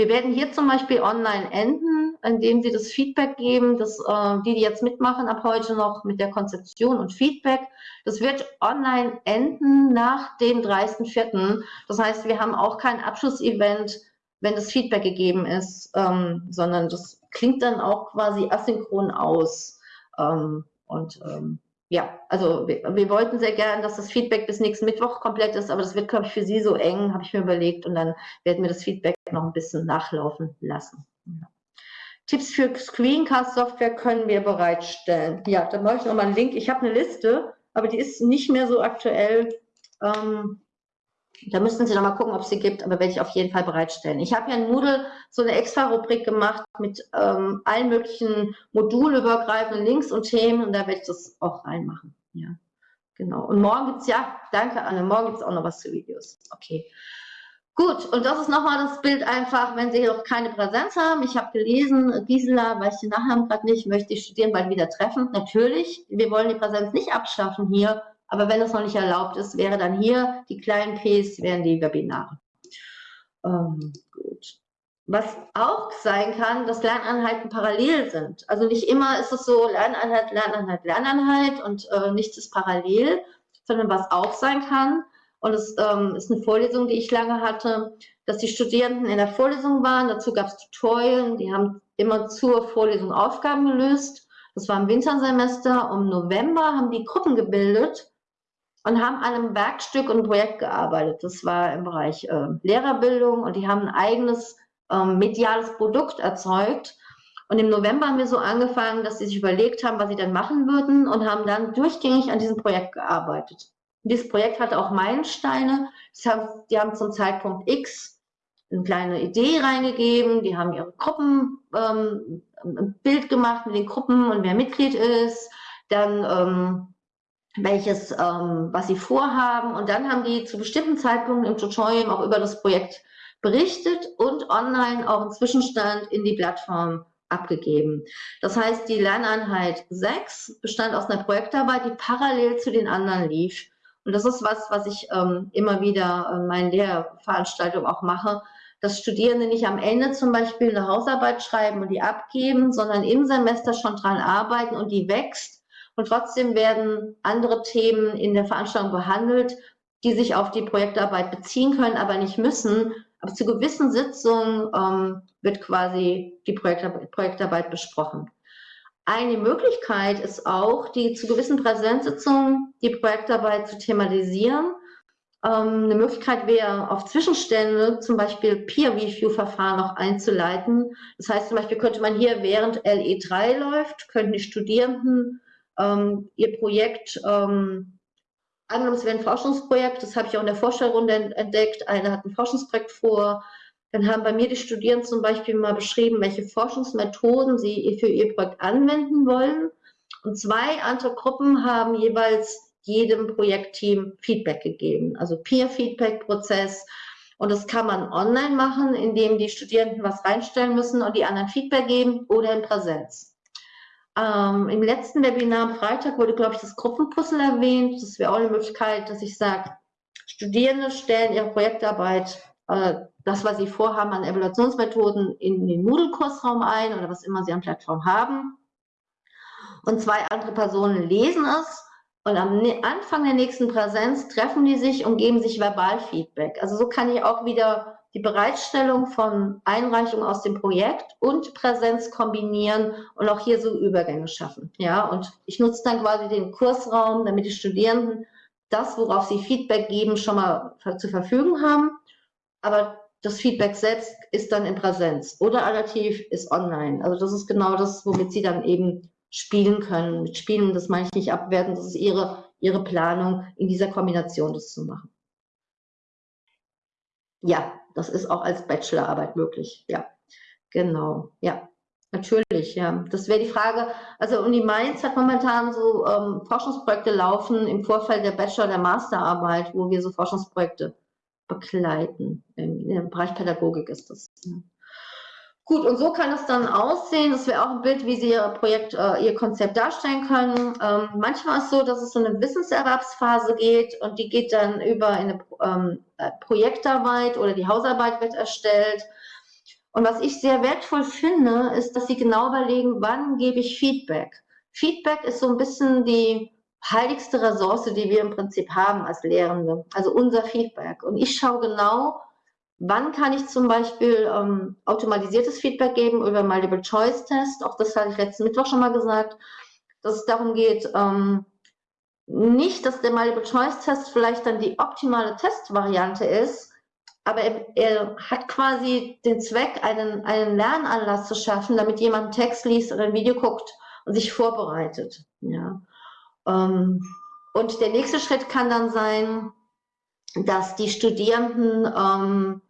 Wir werden hier zum Beispiel online enden, indem Sie das Feedback geben, dass äh, die, die jetzt mitmachen, ab heute noch mit der Konzeption und Feedback. Das wird online enden nach dem 30.04. Das heißt, wir haben auch kein Abschlussevent, wenn das Feedback gegeben ist, ähm, sondern das klingt dann auch quasi asynchron aus. Ähm, und ähm, ja, also wir, wir, wollten sehr gern, dass das Feedback bis nächsten Mittwoch komplett ist, aber das wird, glaube ich, für Sie so eng, habe ich mir überlegt. Und dann werden wir das Feedback noch ein bisschen nachlaufen lassen. Ja. Tipps für Screencast-Software können wir bereitstellen. Ja, da mache ich nochmal einen Link. Ich habe eine Liste, aber die ist nicht mehr so aktuell. Ähm, da müssten Sie noch mal gucken, ob es sie gibt, aber werde ich auf jeden Fall bereitstellen. Ich habe ja in Moodle so eine extra Rubrik gemacht mit ähm, allen möglichen modulübergreifenden Links und Themen und da werde ich das auch reinmachen. Ja, genau. Und morgen gibt es, ja, danke Anne, morgen gibt es auch noch was zu Videos. Okay. Gut, und das ist nochmal das Bild einfach, wenn Sie noch keine Präsenz haben. Ich habe gelesen, Gisela, weiß ich den Nachnamen gerade nicht, möchte ich studieren bald wieder treffen. Natürlich, wir wollen die Präsenz nicht abschaffen hier, aber wenn es noch nicht erlaubt ist, wäre dann hier die kleinen Ps, wären die Webinare. Ähm, gut. Was auch sein kann, dass Lerneinheiten parallel sind. Also nicht immer ist es so Lerneinheit, Lerneinheit, Lerneinheit und äh, nichts ist parallel, sondern was auch sein kann, und es ähm, ist eine Vorlesung, die ich lange hatte, dass die Studierenden in der Vorlesung waren. Dazu gab es Tutorien, die haben immer zur Vorlesung Aufgaben gelöst. Das war im Wintersemester. Um November haben die Gruppen gebildet und haben an einem Werkstück und Projekt gearbeitet. Das war im Bereich äh, Lehrerbildung und die haben ein eigenes ähm, mediales Produkt erzeugt. Und im November haben wir so angefangen, dass sie sich überlegt haben, was sie dann machen würden und haben dann durchgängig an diesem Projekt gearbeitet. Und dieses Projekt hatte auch Meilensteine. Haben, die haben zum Zeitpunkt X eine kleine Idee reingegeben, die haben ihre Gruppen, ähm, ein Bild gemacht mit den Gruppen und wer Mitglied ist, dann ähm, welches, ähm, was sie vorhaben. Und dann haben die zu bestimmten Zeitpunkten im Tutorial auch über das Projekt berichtet und online auch einen Zwischenstand in die Plattform abgegeben. Das heißt, die Lerneinheit 6 bestand aus einer Projektarbeit, die parallel zu den anderen lief. Und das ist was, was ich ähm, immer wieder in meinen Lehrveranstaltungen auch mache, dass Studierende nicht am Ende zum Beispiel eine Hausarbeit schreiben und die abgeben, sondern im Semester schon dran arbeiten und die wächst und trotzdem werden andere Themen in der Veranstaltung behandelt, die sich auf die Projektarbeit beziehen können, aber nicht müssen, aber zu gewissen Sitzungen ähm, wird quasi die Projektarbeit, Projektarbeit besprochen. Eine Möglichkeit ist auch, die zu gewissen Präsenzsitzungen die Projektarbeit zu thematisieren. Ähm, eine Möglichkeit wäre, auf Zwischenstände zum Beispiel Peer-Review-Verfahren noch einzuleiten. Das heißt zum Beispiel könnte man hier, während LE3 läuft, könnten die Studierenden ähm, ihr Projekt ähm, angenommen, es wäre ein Forschungsprojekt, das habe ich auch in der Vorstellrunde entdeckt, einer hat ein Forschungsprojekt vor, dann haben bei mir die Studierenden zum Beispiel mal beschrieben, welche Forschungsmethoden sie für ihr Projekt anwenden wollen. Und zwei andere Gruppen haben jeweils jedem Projektteam Feedback gegeben, also Peer-Feedback-Prozess. Und das kann man online machen, indem die Studierenden was reinstellen müssen und die anderen Feedback geben oder in Präsenz. Ähm, Im letzten Webinar am Freitag wurde, glaube ich, das Gruppenpuzzle erwähnt. Das wäre auch eine Möglichkeit, dass ich sage, Studierende stellen ihre Projektarbeit, äh, das, was sie vorhaben an Evaluationsmethoden, in den Moodle-Kursraum ein oder was immer sie an Plattform haben. Und zwei andere Personen lesen es und am ne-, Anfang der nächsten Präsenz treffen die sich und geben sich Verbalfeedback. Also so kann ich auch wieder die Bereitstellung von Einreichungen aus dem Projekt und Präsenz kombinieren und auch hier so Übergänge schaffen. Ja, und ich nutze dann quasi den Kursraum, damit die Studierenden das, worauf sie Feedback geben, schon mal zur Verfügung haben. Aber das Feedback selbst ist dann in Präsenz oder alternativ ist online. Also das ist genau das, womit sie dann eben spielen können. Mit Spielen, das meine ich nicht abwerten, das ist ihre, ihre Planung, in dieser Kombination das zu machen. Ja, das ist auch als Bachelorarbeit möglich. Ja, genau. Ja, natürlich. Ja, das wäre die Frage. Also Uni Mainz hat momentan so ähm, Forschungsprojekte laufen im Vorfeld der Bachelor- der Masterarbeit, wo wir so Forschungsprojekte begleiten. Im, Im Bereich Pädagogik ist das. Ja. Gut, und so kann es dann aussehen. Das wäre auch ein Bild, wie Sie Ihr Projekt, äh, Ihr Konzept darstellen können. Ähm, manchmal ist es so, dass es so eine Wissenserwerbsphase geht und die geht dann über eine ähm, äh, Projektarbeit oder die Hausarbeit wird erstellt. Und was ich sehr wertvoll finde, ist, dass Sie genau überlegen, wann gebe ich Feedback. Feedback ist so ein bisschen die heiligste Ressource, die wir im Prinzip haben als Lehrende, also unser Feedback. Und ich schaue genau, Wann kann ich zum Beispiel ähm, automatisiertes Feedback geben über Multiple-Choice-Test? Auch das hatte ich letzten Mittwoch schon mal gesagt, dass es darum geht, ähm, nicht, dass der Multiple-Choice-Test vielleicht dann die optimale Testvariante ist, aber er, er, hat quasi den Zweck, einen, einen Lernanlass zu schaffen, damit jemand einen Text liest oder ein Video guckt und sich vorbereitet. Ja. Ähm, und der nächste Schritt kann dann sein, dass die Studierenden ähm,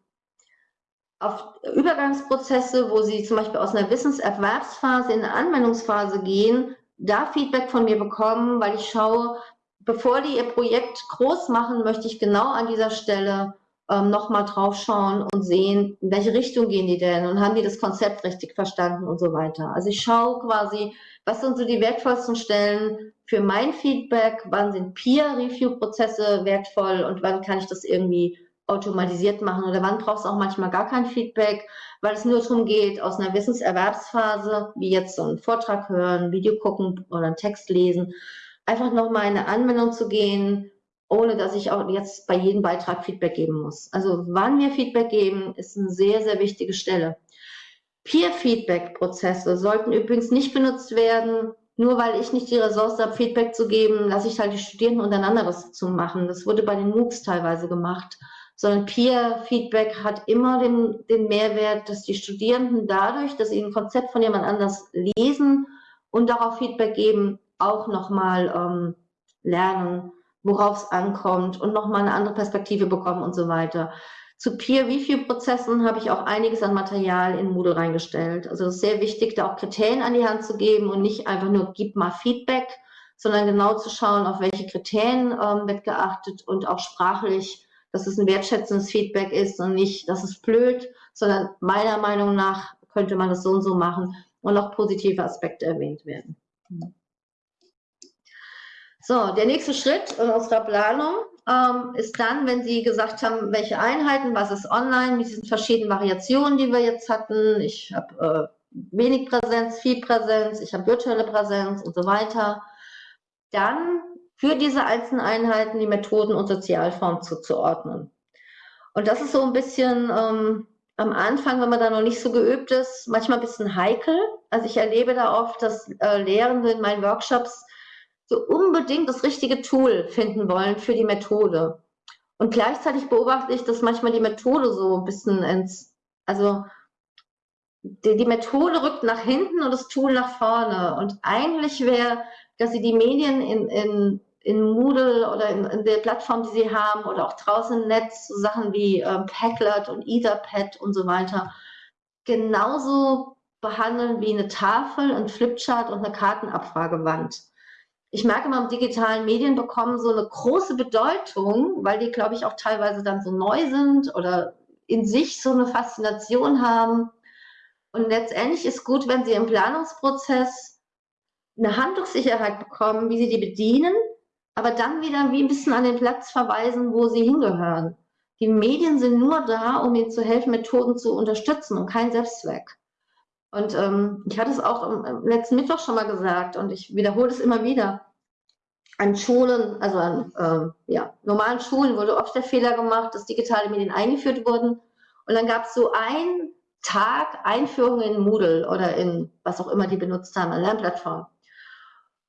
auf Übergangsprozesse, wo sie zum Beispiel aus einer Wissenserwerbsphase in eine Anwendungsphase gehen, da Feedback von mir bekommen, weil ich schaue, bevor die ihr Projekt groß machen, möchte ich genau an dieser Stelle ähm, nochmal drauf schauen und sehen, in welche Richtung gehen die denn und haben die das Konzept richtig verstanden und so weiter. Also ich schaue quasi, was sind so die wertvollsten Stellen für mein Feedback, wann sind Peer-Review-Prozesse wertvoll und wann kann ich das irgendwie automatisiert machen oder wann brauchst du auch manchmal gar kein Feedback, weil es nur darum geht, aus einer Wissenserwerbsphase, wie jetzt so einen Vortrag hören, Video gucken oder einen Text lesen, einfach nochmal in eine Anwendung zu gehen, ohne dass ich auch jetzt bei jedem Beitrag Feedback geben muss. Also wann wir Feedback geben, ist eine sehr, sehr wichtige Stelle. Peer-Feedback-Prozesse sollten übrigens nicht benutzt werden, nur weil ich nicht die Ressource habe, Feedback zu geben, lasse ich halt die Studierenden untereinander das zu machen. Das wurde bei den MOOCs teilweise gemacht sondern Peer-Feedback hat immer den, den Mehrwert, dass die Studierenden dadurch, dass sie ein Konzept von jemand anders lesen und darauf Feedback geben, auch nochmal ähm, lernen, worauf es ankommt und nochmal eine andere Perspektive bekommen und so weiter. Zu Peer-Review-Prozessen habe ich auch einiges an Material in Moodle reingestellt. Also es ist sehr wichtig, da auch Kriterien an die Hand zu geben und nicht einfach nur, gib mal Feedback, sondern genau zu schauen, auf welche Kriterien ähm, wird geachtet und auch sprachlich dass es ein wertschätzendes Feedback ist und nicht, dass es blöd, sondern meiner Meinung nach könnte man das so und so machen und auch positive Aspekte erwähnt werden. So, der nächste Schritt in unserer Planung ähm, ist dann, wenn Sie gesagt haben, welche Einheiten, was ist online mit diesen verschiedenen Variationen, die wir jetzt hatten. Ich habe äh, wenig Präsenz, viel Präsenz, ich habe virtuelle Präsenz und so weiter. Dann für diese einzelnen Einheiten die Methoden und Sozialformen zuzuordnen. Und das ist so ein bisschen ähm, am Anfang, wenn man da noch nicht so geübt ist, manchmal ein bisschen heikel. Also ich erlebe da oft, dass äh, Lehrende in meinen Workshops so unbedingt das richtige Tool finden wollen für die Methode. Und gleichzeitig beobachte ich, dass manchmal die Methode so ein bisschen ins, also die, die Methode rückt nach hinten und das Tool nach vorne. Und eigentlich wäre, dass sie die Medien in, in, in Moodle oder in, in der Plattform, die sie haben, oder auch draußen im Netz, so Sachen wie ähm, Packlet und Etherpad und so weiter, genauso behandeln wie eine Tafel, ein Flipchart und eine Kartenabfragewand. Ich merke immer, digitalen Medien bekommen so eine große Bedeutung, weil die, glaube ich, auch teilweise dann so neu sind oder in sich so eine Faszination haben. Und letztendlich ist gut, wenn Sie im Planungsprozess eine Handlungssicherheit bekommen, wie Sie die bedienen, aber dann wieder wie ein bisschen an den Platz verweisen, wo sie hingehören. Die Medien sind nur da, um Ihnen zu helfen, Methoden zu unterstützen und kein Selbstzweck. Und ähm, ich hatte es auch letzten Mittwoch schon mal gesagt und ich wiederhole es immer wieder. An Schulen, also an ähm, ja, normalen Schulen wurde oft der Fehler gemacht, dass digitale Medien eingeführt wurden. Und dann gab es so einen Tag Einführung in Moodle oder in was auch immer die benutzt haben, eine Lernplattform.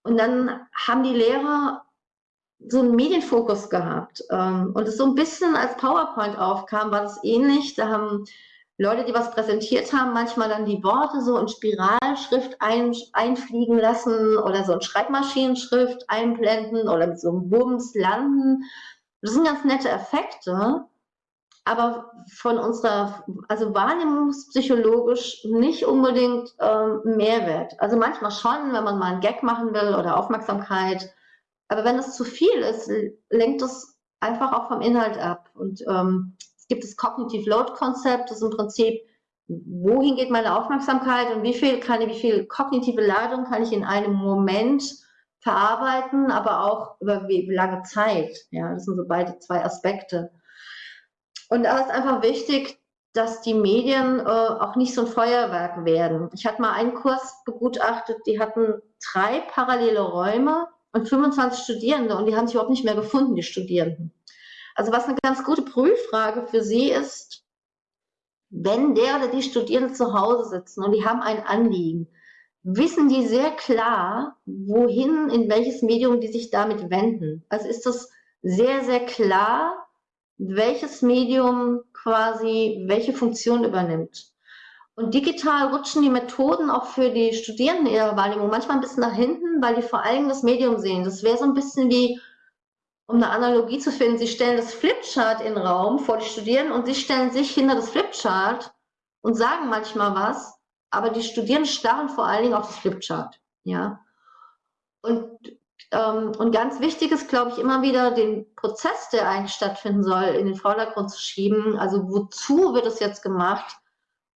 Und dann haben die Lehrer so einen Medienfokus gehabt. Ähm, und es so ein bisschen als PowerPoint aufkam, war das ähnlich. Da haben Leute, die was präsentiert haben, manchmal dann die Worte so in Spiralschrift ein, einfliegen lassen oder so in Schreibmaschinenschrift einblenden oder mit so einem Bums landen. Das sind ganz nette Effekte, aber von unserer, also wahrnehmungspsychologisch nicht unbedingt ähm, Mehrwert. Also manchmal schon, wenn man mal einen Gag machen will oder Aufmerksamkeit. Aber wenn es zu viel ist, lenkt es einfach auch vom Inhalt ab. Und ähm, es gibt das Cognitive Load Konzept, das ist im Prinzip, wohin geht meine Aufmerksamkeit und wie viel kann ich, wie viel kognitive Ladung kann ich in einem Moment verarbeiten, aber auch über wie, wie lange Zeit. Ja, das sind so beide zwei Aspekte. Und da ist einfach wichtig, dass die Medien äh, auch nicht so ein Feuerwerk werden. Ich hatte mal einen Kurs begutachtet, die hatten drei parallele Räume und 25 Studierende und die haben sich überhaupt nicht mehr gefunden, die Studierenden. Also was eine ganz gute Prüffrage für Sie ist, wenn der oder die Studierenden zu Hause sitzen und die haben ein Anliegen, wissen die sehr klar, wohin, in welches Medium die sich damit wenden. Also ist das sehr, sehr klar, welches Medium quasi welche Funktion übernimmt. Und digital rutschen die Methoden auch für die Studierenden in ihrer Wahrnehmung manchmal ein bisschen nach hinten, weil die vor allem das Medium sehen. Das wäre so ein bisschen wie, um eine Analogie zu finden, sie stellen das Flipchart in den Raum vor die Studierenden und sie stellen sich hinter das Flipchart und sagen manchmal was, aber die Studierenden starren vor allen Dingen auf das Flipchart. Ja. Und ähm, und ganz wichtig ist, glaube ich, immer wieder den Prozess, der eigentlich stattfinden soll, in den Vordergrund zu schieben. Also wozu wird es jetzt gemacht?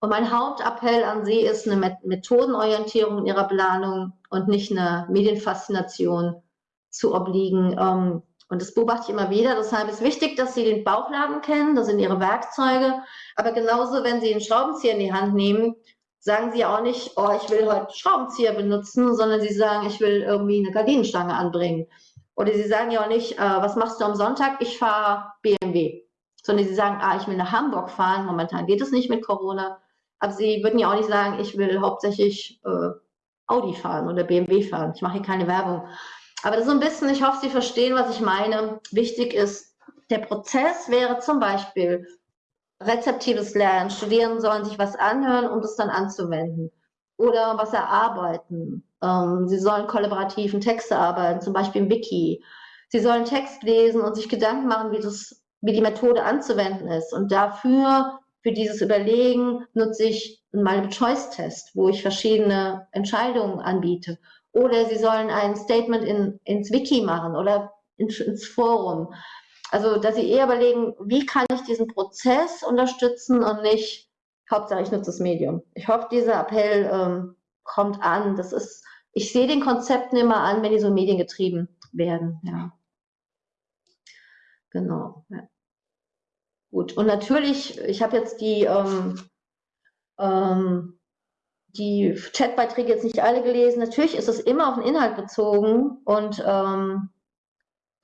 Und mein Hauptappell an Sie ist eine Methodenorientierung in Ihrer Planung und nicht eine Medienfaszination zu obliegen. Ähm, und das beobachte ich immer wieder. Deshalb ist wichtig, dass Sie den Bauchladen kennen, das sind Ihre Werkzeuge. Aber genauso, wenn Sie einen Schraubenzieher in die Hand nehmen, sagen sie auch nicht, oh, ich will heute Schraubenzieher benutzen, sondern sie sagen, ich will irgendwie eine Gardinenstange anbringen. Oder sie sagen ja auch nicht, äh, was machst du am Sonntag? Ich fahre BMW. Sondern sie sagen, ah, ich will nach Hamburg fahren. Momentan geht es nicht mit Corona. Aber sie würden ja auch nicht sagen, ich will hauptsächlich äh, Audi fahren oder BMW fahren. Ich mache hier keine Werbung. Aber das ist so ein bisschen, ich hoffe, Sie verstehen, was ich meine. Wichtig ist, der Prozess wäre zum Beispiel, rezeptives Lernen. Studierende sollen sich was anhören, um das dann anzuwenden. Oder was erarbeiten. Ähm, sie sollen kollaborativen Texte arbeiten, zum Beispiel im Wiki. Sie sollen Text lesen und sich Gedanken machen, wie, das, wie die Methode anzuwenden ist. Und dafür, für dieses Überlegen, nutze ich einen Multiple-Choice-Test, wo ich verschiedene Entscheidungen anbiete. Oder sie sollen ein Statement in, ins Wiki machen oder ins, ins Forum. Also, dass sie eher überlegen, wie kann ich diesen Prozess unterstützen und nicht, Hauptsache ich nutze das Medium. Ich hoffe, dieser Appell ähm, kommt an. Das ist, ich sehe den Konzepten immer an, wenn die so mediengetrieben werden. Ja. Genau. Ja. Gut. Und natürlich, ich habe jetzt die, ähm, ähm, die Chatbeiträge jetzt nicht alle gelesen. Natürlich ist es immer auf den Inhalt bezogen und ähm,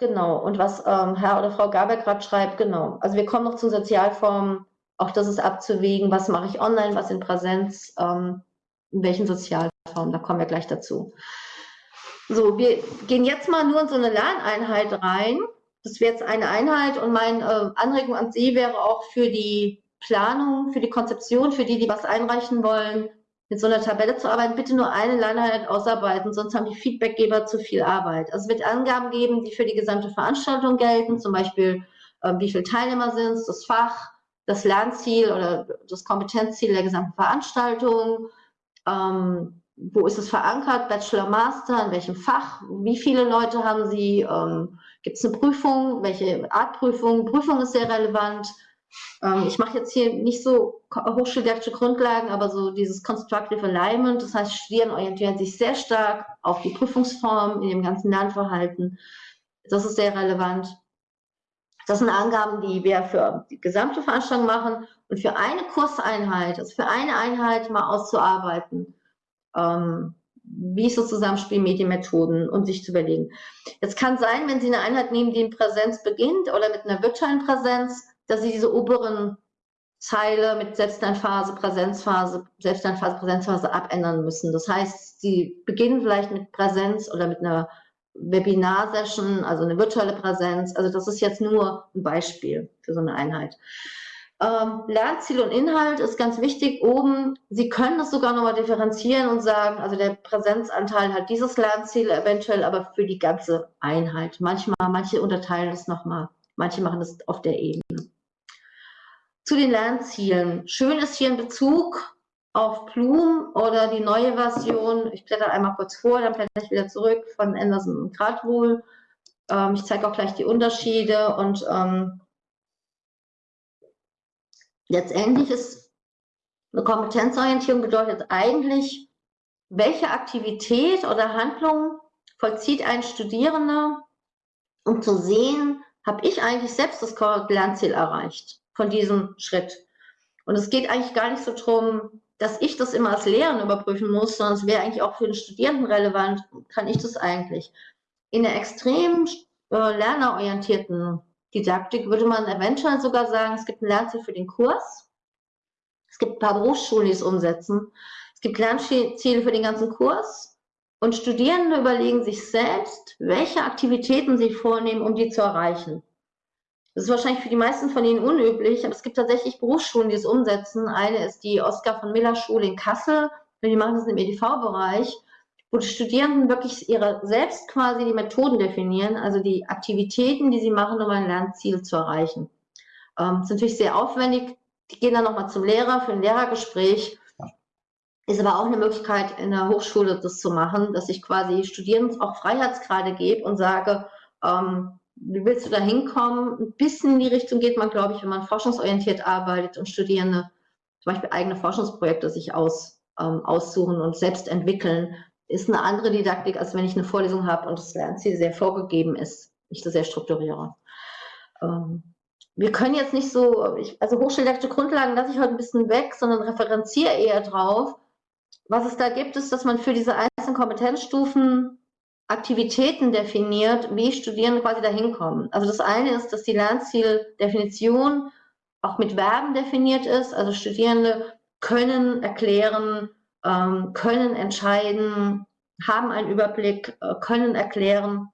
Genau, und was ähm, Herr oder Frau Gaber gerade schreibt, genau. Also wir kommen noch zu Sozialformen, auch das ist abzuwägen, was mache ich online, was in Präsenz, ähm, in welchen Sozialformen, da kommen wir gleich dazu. So, wir gehen jetzt mal nur in so eine Lerneinheit rein. Das wäre jetzt eine Einheit und meine äh, Anregung an Sie wäre auch für die Planung, für die Konzeption, für die, die was einreichen wollen, mit so einer Tabelle zu arbeiten, bitte nur eine Lerneinheit ausarbeiten, sonst haben die Feedbackgeber zu viel Arbeit. Also es wird Angaben geben, die für die gesamte Veranstaltung gelten, zum Beispiel äh, wie viele Teilnehmer sind es, das Fach, das Lernziel oder das Kompetenzziel der gesamten Veranstaltung, ähm, wo ist es verankert, Bachelor, Master, in welchem Fach, wie viele Leute haben Sie, ähm, gibt es eine Prüfung, welche Art Prüfung, Prüfung ist sehr relevant, ähm, ich mache jetzt hier nicht so hochschuldidaktische Grundlagen, aber so dieses Constructive Alignment, das heißt, Studierende orientieren sich sehr stark auf die Prüfungsform in dem ganzen Lernverhalten. Das ist sehr relevant. Das sind Angaben, die wir für die gesamte Veranstaltung machen. Und für eine Kurseinheit, also für eine Einheit mal auszuarbeiten, ähm, wie ist das Zusammenspiel Medienmethoden und sich zu überlegen. Es kann sein, wenn Sie eine Einheit nehmen, die in Präsenz beginnt oder mit einer virtuellen Präsenz, dass sie diese oberen Zeile mit Selbstlernphase, Präsenzphase, Selbstlernphase, Präsenzphase abändern müssen. Das heißt, sie beginnen vielleicht mit Präsenz oder mit einer Webinar-Session, also eine virtuelle Präsenz. Also das ist jetzt nur ein Beispiel für so eine Einheit. Ähm, Lernziel und Inhalt ist ganz wichtig. Oben, Sie können das sogar nochmal differenzieren und sagen, also der Präsenzanteil hat dieses Lernziel eventuell, aber für die ganze Einheit. Manchmal, manche unterteilen das nochmal, manche machen das auf der Ebene. Zu den Lernzielen. Schön ist hier ein Bezug auf Bloom oder die neue Version. Ich blätter einmal kurz vor, dann blätter ich wieder zurück von Anderson und Gradwohl. Ähm, ich zeige auch gleich die Unterschiede und ähm, letztendlich ist eine Kompetenzorientierung bedeutet eigentlich, welche Aktivität oder Handlung vollzieht ein Studierender, um zu sehen, habe ich eigentlich selbst das Lernziel erreicht von diesem Schritt. Und es geht eigentlich gar nicht so darum, dass ich das immer als Lehrerin überprüfen muss, sondern es wäre eigentlich auch für den Studierenden relevant, kann ich das eigentlich. In der extrem äh, lernerorientierten Didaktik würde man eventuell sogar sagen, es gibt ein Lernziel für den Kurs, es gibt ein paar Berufsschulen, die es umsetzen, es gibt Lernziele für den ganzen Kurs und Studierende überlegen sich selbst, welche Aktivitäten sie vornehmen, um die zu erreichen. Das ist wahrscheinlich für die meisten von Ihnen unüblich, aber es gibt tatsächlich Berufsschulen, die es umsetzen. Eine ist die Oskar von Miller Schule in Kassel. Die machen das im EDV-Bereich, wo die Studierenden wirklich ihre selbst quasi die Methoden definieren, also die Aktivitäten, die sie machen, um ein Lernziel zu erreichen. Ähm, das ist natürlich sehr aufwendig. Die gehen dann nochmal zum Lehrer für ein Lehrergespräch. Ist aber auch eine Möglichkeit, in der Hochschule das zu machen, dass ich quasi Studierenden auch Freiheitsgrade gebe und sage, ähm, wie willst du da hinkommen? Ein bisschen in die Richtung geht man, glaube ich, wenn man forschungsorientiert arbeitet und Studierende zum Beispiel eigene Forschungsprojekte sich aus, ähm, aussuchen und selbst entwickeln, ist eine andere Didaktik, als wenn ich eine Vorlesung habe und das Lernziel sehr vorgegeben ist, ich das sehr strukturiere. Ähm, wir können jetzt nicht so, ich, also hochschuldidaktische Grundlagen lasse ich heute ein bisschen weg, sondern referenziere eher drauf. Was es da gibt, ist, dass man für diese einzelnen Kompetenzstufen Aktivitäten definiert, wie Studierende quasi dahin kommen. Also das eine ist, dass die Lernzieldefinition auch mit Verben definiert ist. Also Studierende können erklären, können entscheiden, haben einen Überblick, äh, können erklären.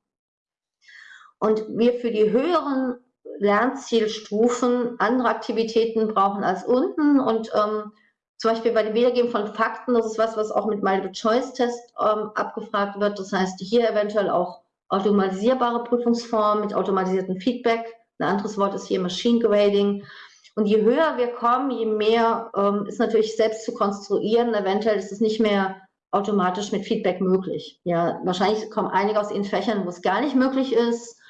Und wir für die höheren Lernzielstufen andere Aktivitäten brauchen als unten und ähm, zum Beispiel bei dem Wiedergeben von Fakten, das ist was, was auch mit Multiple-Choice-Test ähm, abgefragt wird. Das heißt, hier eventuell auch automatisierbare Prüfungsformen mit automatisiertem Feedback. Ein anderes Wort ist hier Machine Grading. Und je höher wir kommen, je mehr ähm, ist natürlich selbst zu konstruieren. Eventuell ist es nicht mehr automatisch mit Feedback möglich. Ja, wahrscheinlich kommen einige aus den Fächern, wo es gar nicht möglich ist.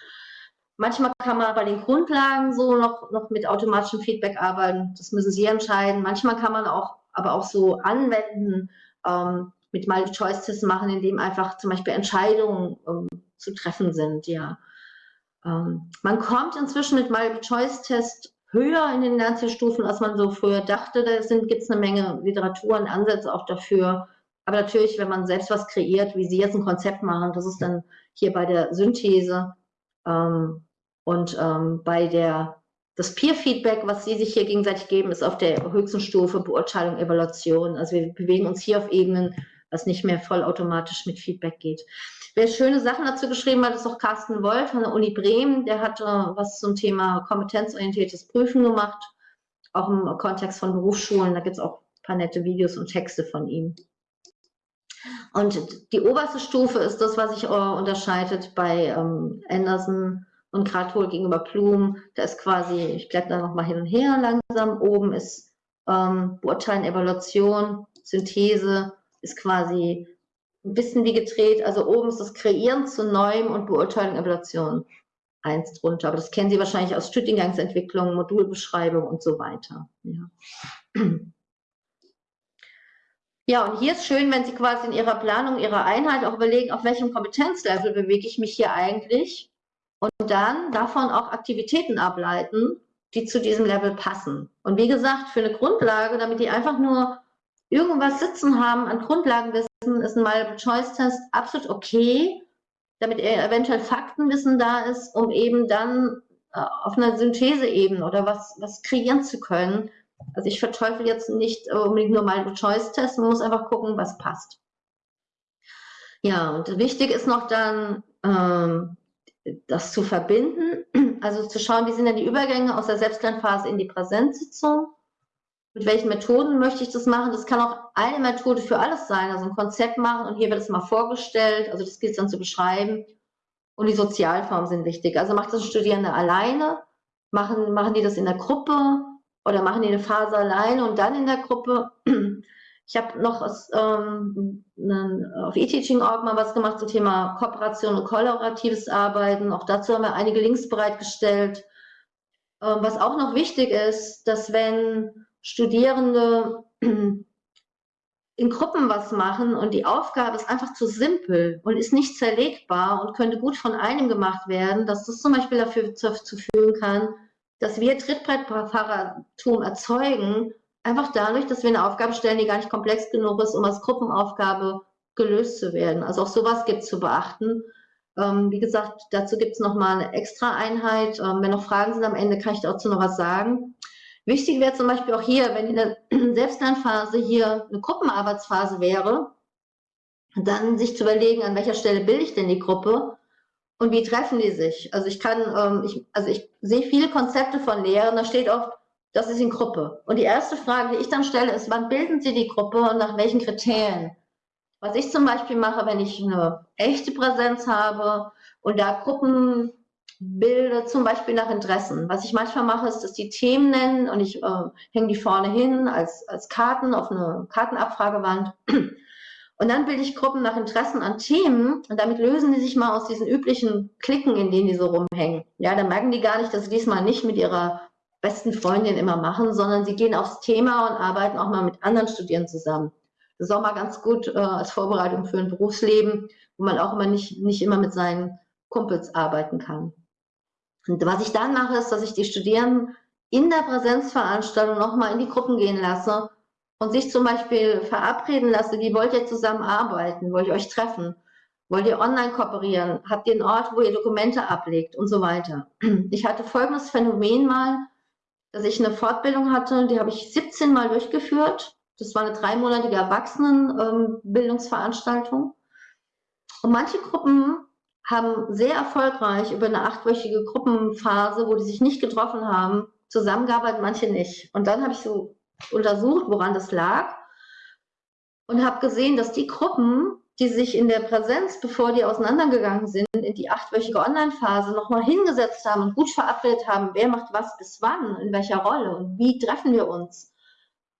Manchmal kann man bei den Grundlagen so noch, noch mit automatischem Feedback arbeiten. Das müssen Sie entscheiden. Manchmal kann man auch aber auch so anwenden, ähm, mit Multiple-Choice-Tests machen, indem einfach zum Beispiel Entscheidungen ähm, zu treffen sind. Ja. Ähm, man kommt inzwischen mit Multiple-Choice-Tests höher in den Lernzielstufen, als man so früher dachte. Da gibt es eine Menge Literatur und Ansätze auch dafür. Aber natürlich, wenn man selbst was kreiert, wie Sie jetzt ein Konzept machen, das ist dann hier bei der Synthese, Ähm, und ähm, bei der, das Peer-Feedback, was sie sich hier gegenseitig geben, ist auf der höchsten Stufe Beurteilung, Evaluation. Also wir bewegen uns hier auf Ebenen, was nicht mehr vollautomatisch mit Feedback geht. Wer schöne Sachen dazu geschrieben hat, ist auch Carsten Wolf von der Uni Bremen. Der hat äh, was zum Thema kompetenzorientiertes Prüfen gemacht, auch im Kontext von Berufsschulen. Da gibt es auch ein paar nette Videos und Texte von ihm. Und die oberste Stufe ist das, was sich äh, unterscheidet bei ähm, Anderson und Krathol gegenüber Plum. Da ist quasi, ich blätter noch mal hin und her langsam. Oben ist ähm, Beurteilen, Evaluation, Synthese, ist quasi bisschen wie gedreht. Also oben ist das Kreieren zu Neuem und Beurteilen, Evaluation eins drunter. Aber das kennen Sie wahrscheinlich aus Studiengangsentwicklung, Modulbeschreibung und so weiter. Ja. Ja, und hier ist schön, wenn Sie quasi in Ihrer Planung Ihrer Einheit auch überlegen, auf welchem Kompetenzlevel bewege ich mich hier eigentlich und dann davon auch Aktivitäten ableiten, die zu diesem Level passen. Und wie gesagt, für eine Grundlage, damit die einfach nur irgendwas sitzen haben an Grundlagenwissen, ist ein Multiple-Choice-Test absolut okay, damit eventuell Faktenwissen da ist, um eben dann äh, auf einer Syntheseebene oder was, was kreieren zu können, also ich verteufel jetzt nicht unbedingt nur mal Choice-Test, man muss einfach gucken, was passt. Ja, und wichtig ist noch dann, ähm, das zu verbinden, also zu schauen, wie sind denn die Übergänge aus der Selbstlernphase in die Präsenzsitzung. Mit welchen Methoden möchte ich das machen? Das kann auch eine Methode für alles sein, also ein Konzept machen und hier wird es mal vorgestellt, also das gilt dann zu beschreiben. Und die Sozialformen sind wichtig. Also macht das Studierende alleine, machen, machen die das in der Gruppe, oder machen die eine Phase alleine und dann in der Gruppe. Ich habe noch aus, ähm, auf eTeaching.org mal was gemacht zum Thema Kooperation und kollaboratives Arbeiten. Auch dazu haben wir einige Links bereitgestellt. Ähm, was auch noch wichtig ist, dass wenn Studierende in Gruppen was machen und die Aufgabe ist einfach zu simpel und ist nicht zerlegbar und könnte gut von einem gemacht werden, dass das zum Beispiel dafür zu, zu führen kann, dass wir Trittbrettfahrertum erzeugen, einfach dadurch, dass wir eine Aufgabe stellen, die gar nicht komplex genug ist, um als Gruppenaufgabe gelöst zu werden. Also auch sowas gibt es zu beachten. Ähm, wie gesagt, dazu gibt es nochmal eine extra Einheit. Ähm, wenn noch Fragen sind am Ende, kann ich dazu noch was sagen. Wichtig wäre zum Beispiel auch hier, wenn in der Selbstlernphase hier eine Gruppenarbeitsphase wäre, dann sich zu überlegen, an welcher Stelle bilde ich denn die Gruppe und wie treffen die sich? Also ich kann, ähm, ich, also ich sehe viele Konzepte von Lehrern, da steht oft, das ist in Gruppe. Und die erste Frage, die ich dann stelle, ist, wann bilden Sie die Gruppe und nach welchen Kriterien? Was ich zum Beispiel mache, wenn ich eine echte Präsenz habe und da Gruppen bilde, zum Beispiel nach Interessen. Was ich manchmal mache, ist, dass die Themen nennen und ich äh, hänge die vorne hin als, als Karten auf eine Kartenabfragewand. Und dann bilde ich Gruppen nach Interessen an Themen und damit lösen die sich mal aus diesen üblichen Klicken, in denen die so rumhängen. Ja, dann merken die gar nicht, dass sie diesmal nicht mit ihrer besten Freundin immer machen, sondern sie gehen aufs Thema und arbeiten auch mal mit anderen Studierenden zusammen. Das ist auch mal ganz gut äh, als Vorbereitung für ein Berufsleben, wo man auch immer nicht, nicht immer mit seinen Kumpels arbeiten kann. Und was ich dann mache, ist, dass ich die Studierenden in der Präsenzveranstaltung nochmal in die Gruppen gehen lasse und sich zum Beispiel verabreden lasse, wie wollt ihr zusammenarbeiten, wollt ihr euch treffen, wollt ihr online kooperieren, habt ihr einen Ort, wo ihr Dokumente ablegt und so weiter. Ich hatte folgendes Phänomen mal, dass ich eine Fortbildung hatte, die habe ich 17 Mal durchgeführt. Das war eine dreimonatige Erwachsenenbildungsveranstaltung. Und manche Gruppen haben sehr erfolgreich über eine achtwöchige Gruppenphase, wo die sich nicht getroffen haben, zusammengearbeitet, manche nicht. Und dann habe ich so untersucht, woran das lag und habe gesehen, dass die Gruppen, die sich in der Präsenz, bevor die auseinandergegangen sind, in die achtwöchige Online-Phase nochmal hingesetzt haben und gut verabredet haben, wer macht was bis wann, in welcher Rolle und wie treffen wir uns,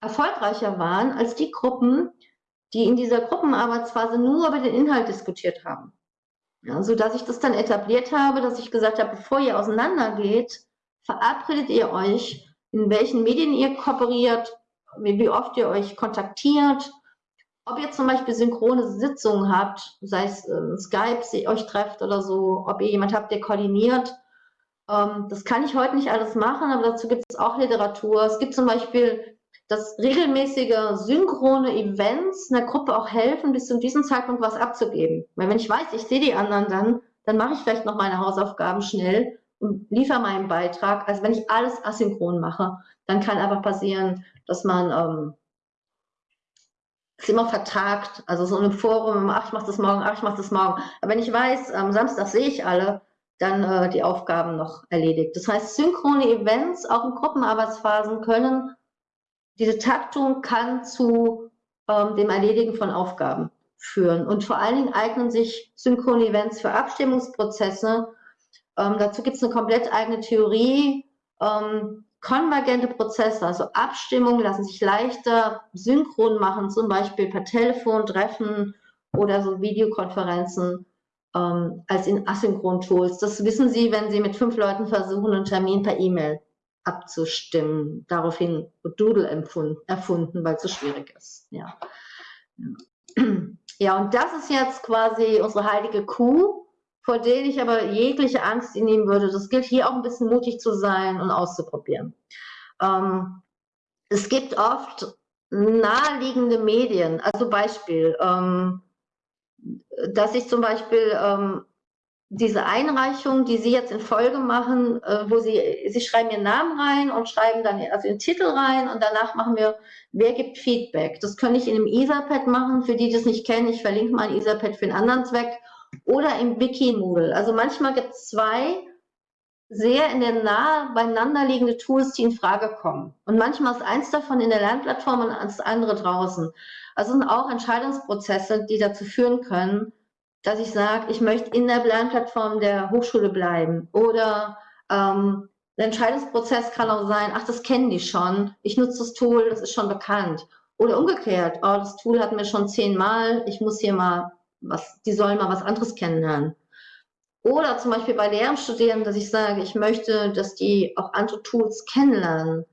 erfolgreicher waren als die Gruppen, die in dieser Gruppenarbeitsphase nur über den Inhalt diskutiert haben. Ja, so dass ich das dann etabliert habe, dass ich gesagt habe, bevor ihr auseinandergeht, verabredet ihr euch in welchen Medien ihr kooperiert, wie oft ihr euch kontaktiert, ob ihr zum Beispiel synchrone Sitzungen habt, sei es äh, Skype, sie euch trefft oder so, ob ihr jemand habt, der koordiniert. Ähm, das kann ich heute nicht alles machen, aber dazu gibt es auch Literatur. Es gibt zum Beispiel, dass regelmäßige synchrone Events einer Gruppe auch helfen, bis zu diesem Zeitpunkt was abzugeben. Weil wenn ich weiß, ich sehe die anderen dann, dann mache ich vielleicht noch meine Hausaufgaben schnell und liefere meinen Beitrag. Also wenn ich alles asynchron mache, dann kann einfach passieren, dass man ähm, es immer vertagt. Also so ein Forum, ach, ich mache das morgen, ach, ich mache das morgen. Aber wenn ich weiß, am Samstag sehe ich alle, dann äh, die Aufgaben noch erledigt. Das heißt, synchrone Events, auch in Gruppenarbeitsphasen, können, diese Taktung kann zu ähm, dem Erledigen von Aufgaben führen. Und vor allen Dingen eignen sich synchrone Events für Abstimmungsprozesse. Ähm, dazu gibt es eine komplett eigene Theorie. Ähm, konvergente Prozesse, also Abstimmungen lassen sich leichter synchron machen, zum Beispiel per Telefon, Treffen oder so Videokonferenzen ähm, als in asynchronen Tools. Das wissen Sie, wenn Sie mit fünf Leuten versuchen, einen Termin per E-Mail abzustimmen. Daraufhin Doodle erfunden, weil es so schwierig ist. Ja. ja, und das ist jetzt quasi unsere heilige Kuh, vor der ich aber jegliche Angst nehmen würde. Das gilt hier auch ein bisschen mutig zu sein und auszuprobieren. Ähm, es gibt oft naheliegende Medien, also Beispiel, ähm, dass ich zum Beispiel ähm, diese Einreichung, die Sie jetzt in Folge machen, äh, wo Sie, Sie schreiben Ihren Namen rein und schreiben dann also den Titel rein und danach machen wir, wer gibt Feedback. Das kann ich in einem Etherpad machen, für die, die das nicht kennen, ich verlinke mal ein Etherpad für einen anderen Zweck oder im Wikimoodle. Also manchmal gibt es zwei sehr in der Nahe beieinander liegende Tools, die in Frage kommen. Und manchmal ist eins davon in der Lernplattform und das andere draußen. Also sind auch Entscheidungsprozesse, die dazu führen können, dass ich sage, ich möchte in der Lernplattform der Hochschule bleiben. Oder ähm, der Entscheidungsprozess kann auch sein, ach, das kennen die schon, ich nutze das Tool, das ist schon bekannt. Oder umgekehrt, oh, das Tool hatten wir schon zehnmal, ich muss hier mal was, die sollen mal was anderes kennenlernen. Oder zum Beispiel bei Lehramtsstudierenden, dass ich sage, ich möchte, dass die auch andere Tools kennenlernen.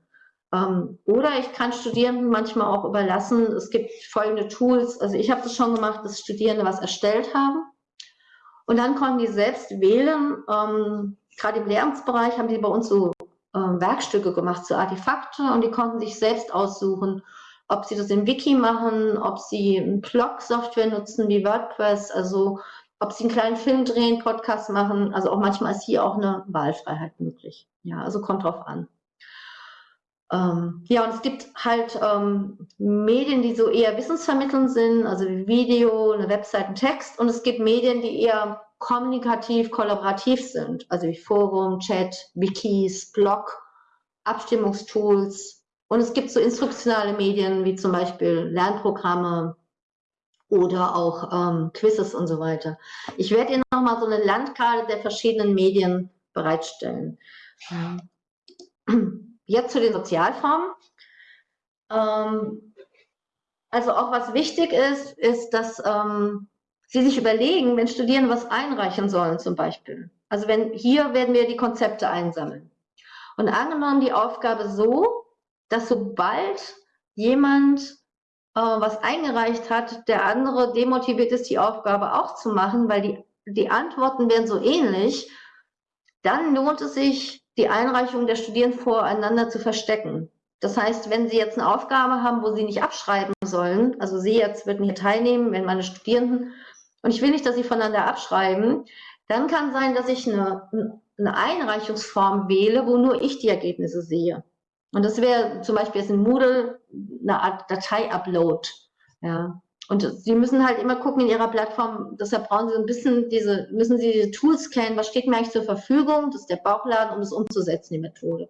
Ähm, oder ich kann Studierenden manchmal auch überlassen, es gibt folgende Tools, also ich habe das schon gemacht, dass Studierende was erstellt haben und dann konnten die selbst wählen, ähm, gerade im Lehramtsbereich haben die bei uns so äh, Werkstücke gemacht, so Artefakte und die konnten sich selbst aussuchen, ob sie das im Wiki machen, ob sie eine Blog-Software nutzen wie WordPress, also ob sie einen kleinen Film drehen, Podcast machen, also auch manchmal ist hier auch eine Wahlfreiheit möglich. Ja, also kommt drauf an. Ähm, ja, und es gibt halt ähm, Medien, die so eher wissensvermittelnd sind, also wie Video, eine Webseite, ein Text. Und es gibt Medien, die eher kommunikativ, kollaborativ sind, also wie Forum, Chat, Wikis, Blog, Abstimmungstools. Und es gibt so instruktionale Medien wie zum Beispiel Lernprogramme oder auch ähm, Quizzes und so weiter. Ich werde Ihnen nochmal so eine Landkarte der verschiedenen Medien bereitstellen. Ähm, Jetzt zu den Sozialformen. Ähm, also auch was wichtig ist, ist, dass ähm, Sie sich überlegen, wenn Studierende was einreichen sollen zum Beispiel. Also wenn hier werden wir die Konzepte einsammeln. Und angenommen die Aufgabe so, dass sobald jemand äh, was eingereicht hat, der andere demotiviert ist, die Aufgabe auch zu machen, weil die, die Antworten werden so ähnlich, dann lohnt es sich, die Einreichung der Studierenden voreinander zu verstecken. Das heißt, wenn Sie jetzt eine Aufgabe haben, wo Sie nicht abschreiben sollen, also Sie jetzt würden hier teilnehmen, wenn meine Studierenden, und ich will nicht, dass Sie voneinander abschreiben, dann kann sein, dass ich eine, eine Einreichungsform wähle, wo nur ich die Ergebnisse sehe. Und das wäre zum Beispiel jetzt in Moodle eine Art Datei-Upload. Ja. Und Sie müssen halt immer gucken in Ihrer Plattform, deshalb brauchen Sie ein bisschen diese, müssen Sie diese Tools kennen, was steht mir eigentlich zur Verfügung, das ist der Bauchladen, um das umzusetzen, die Methode.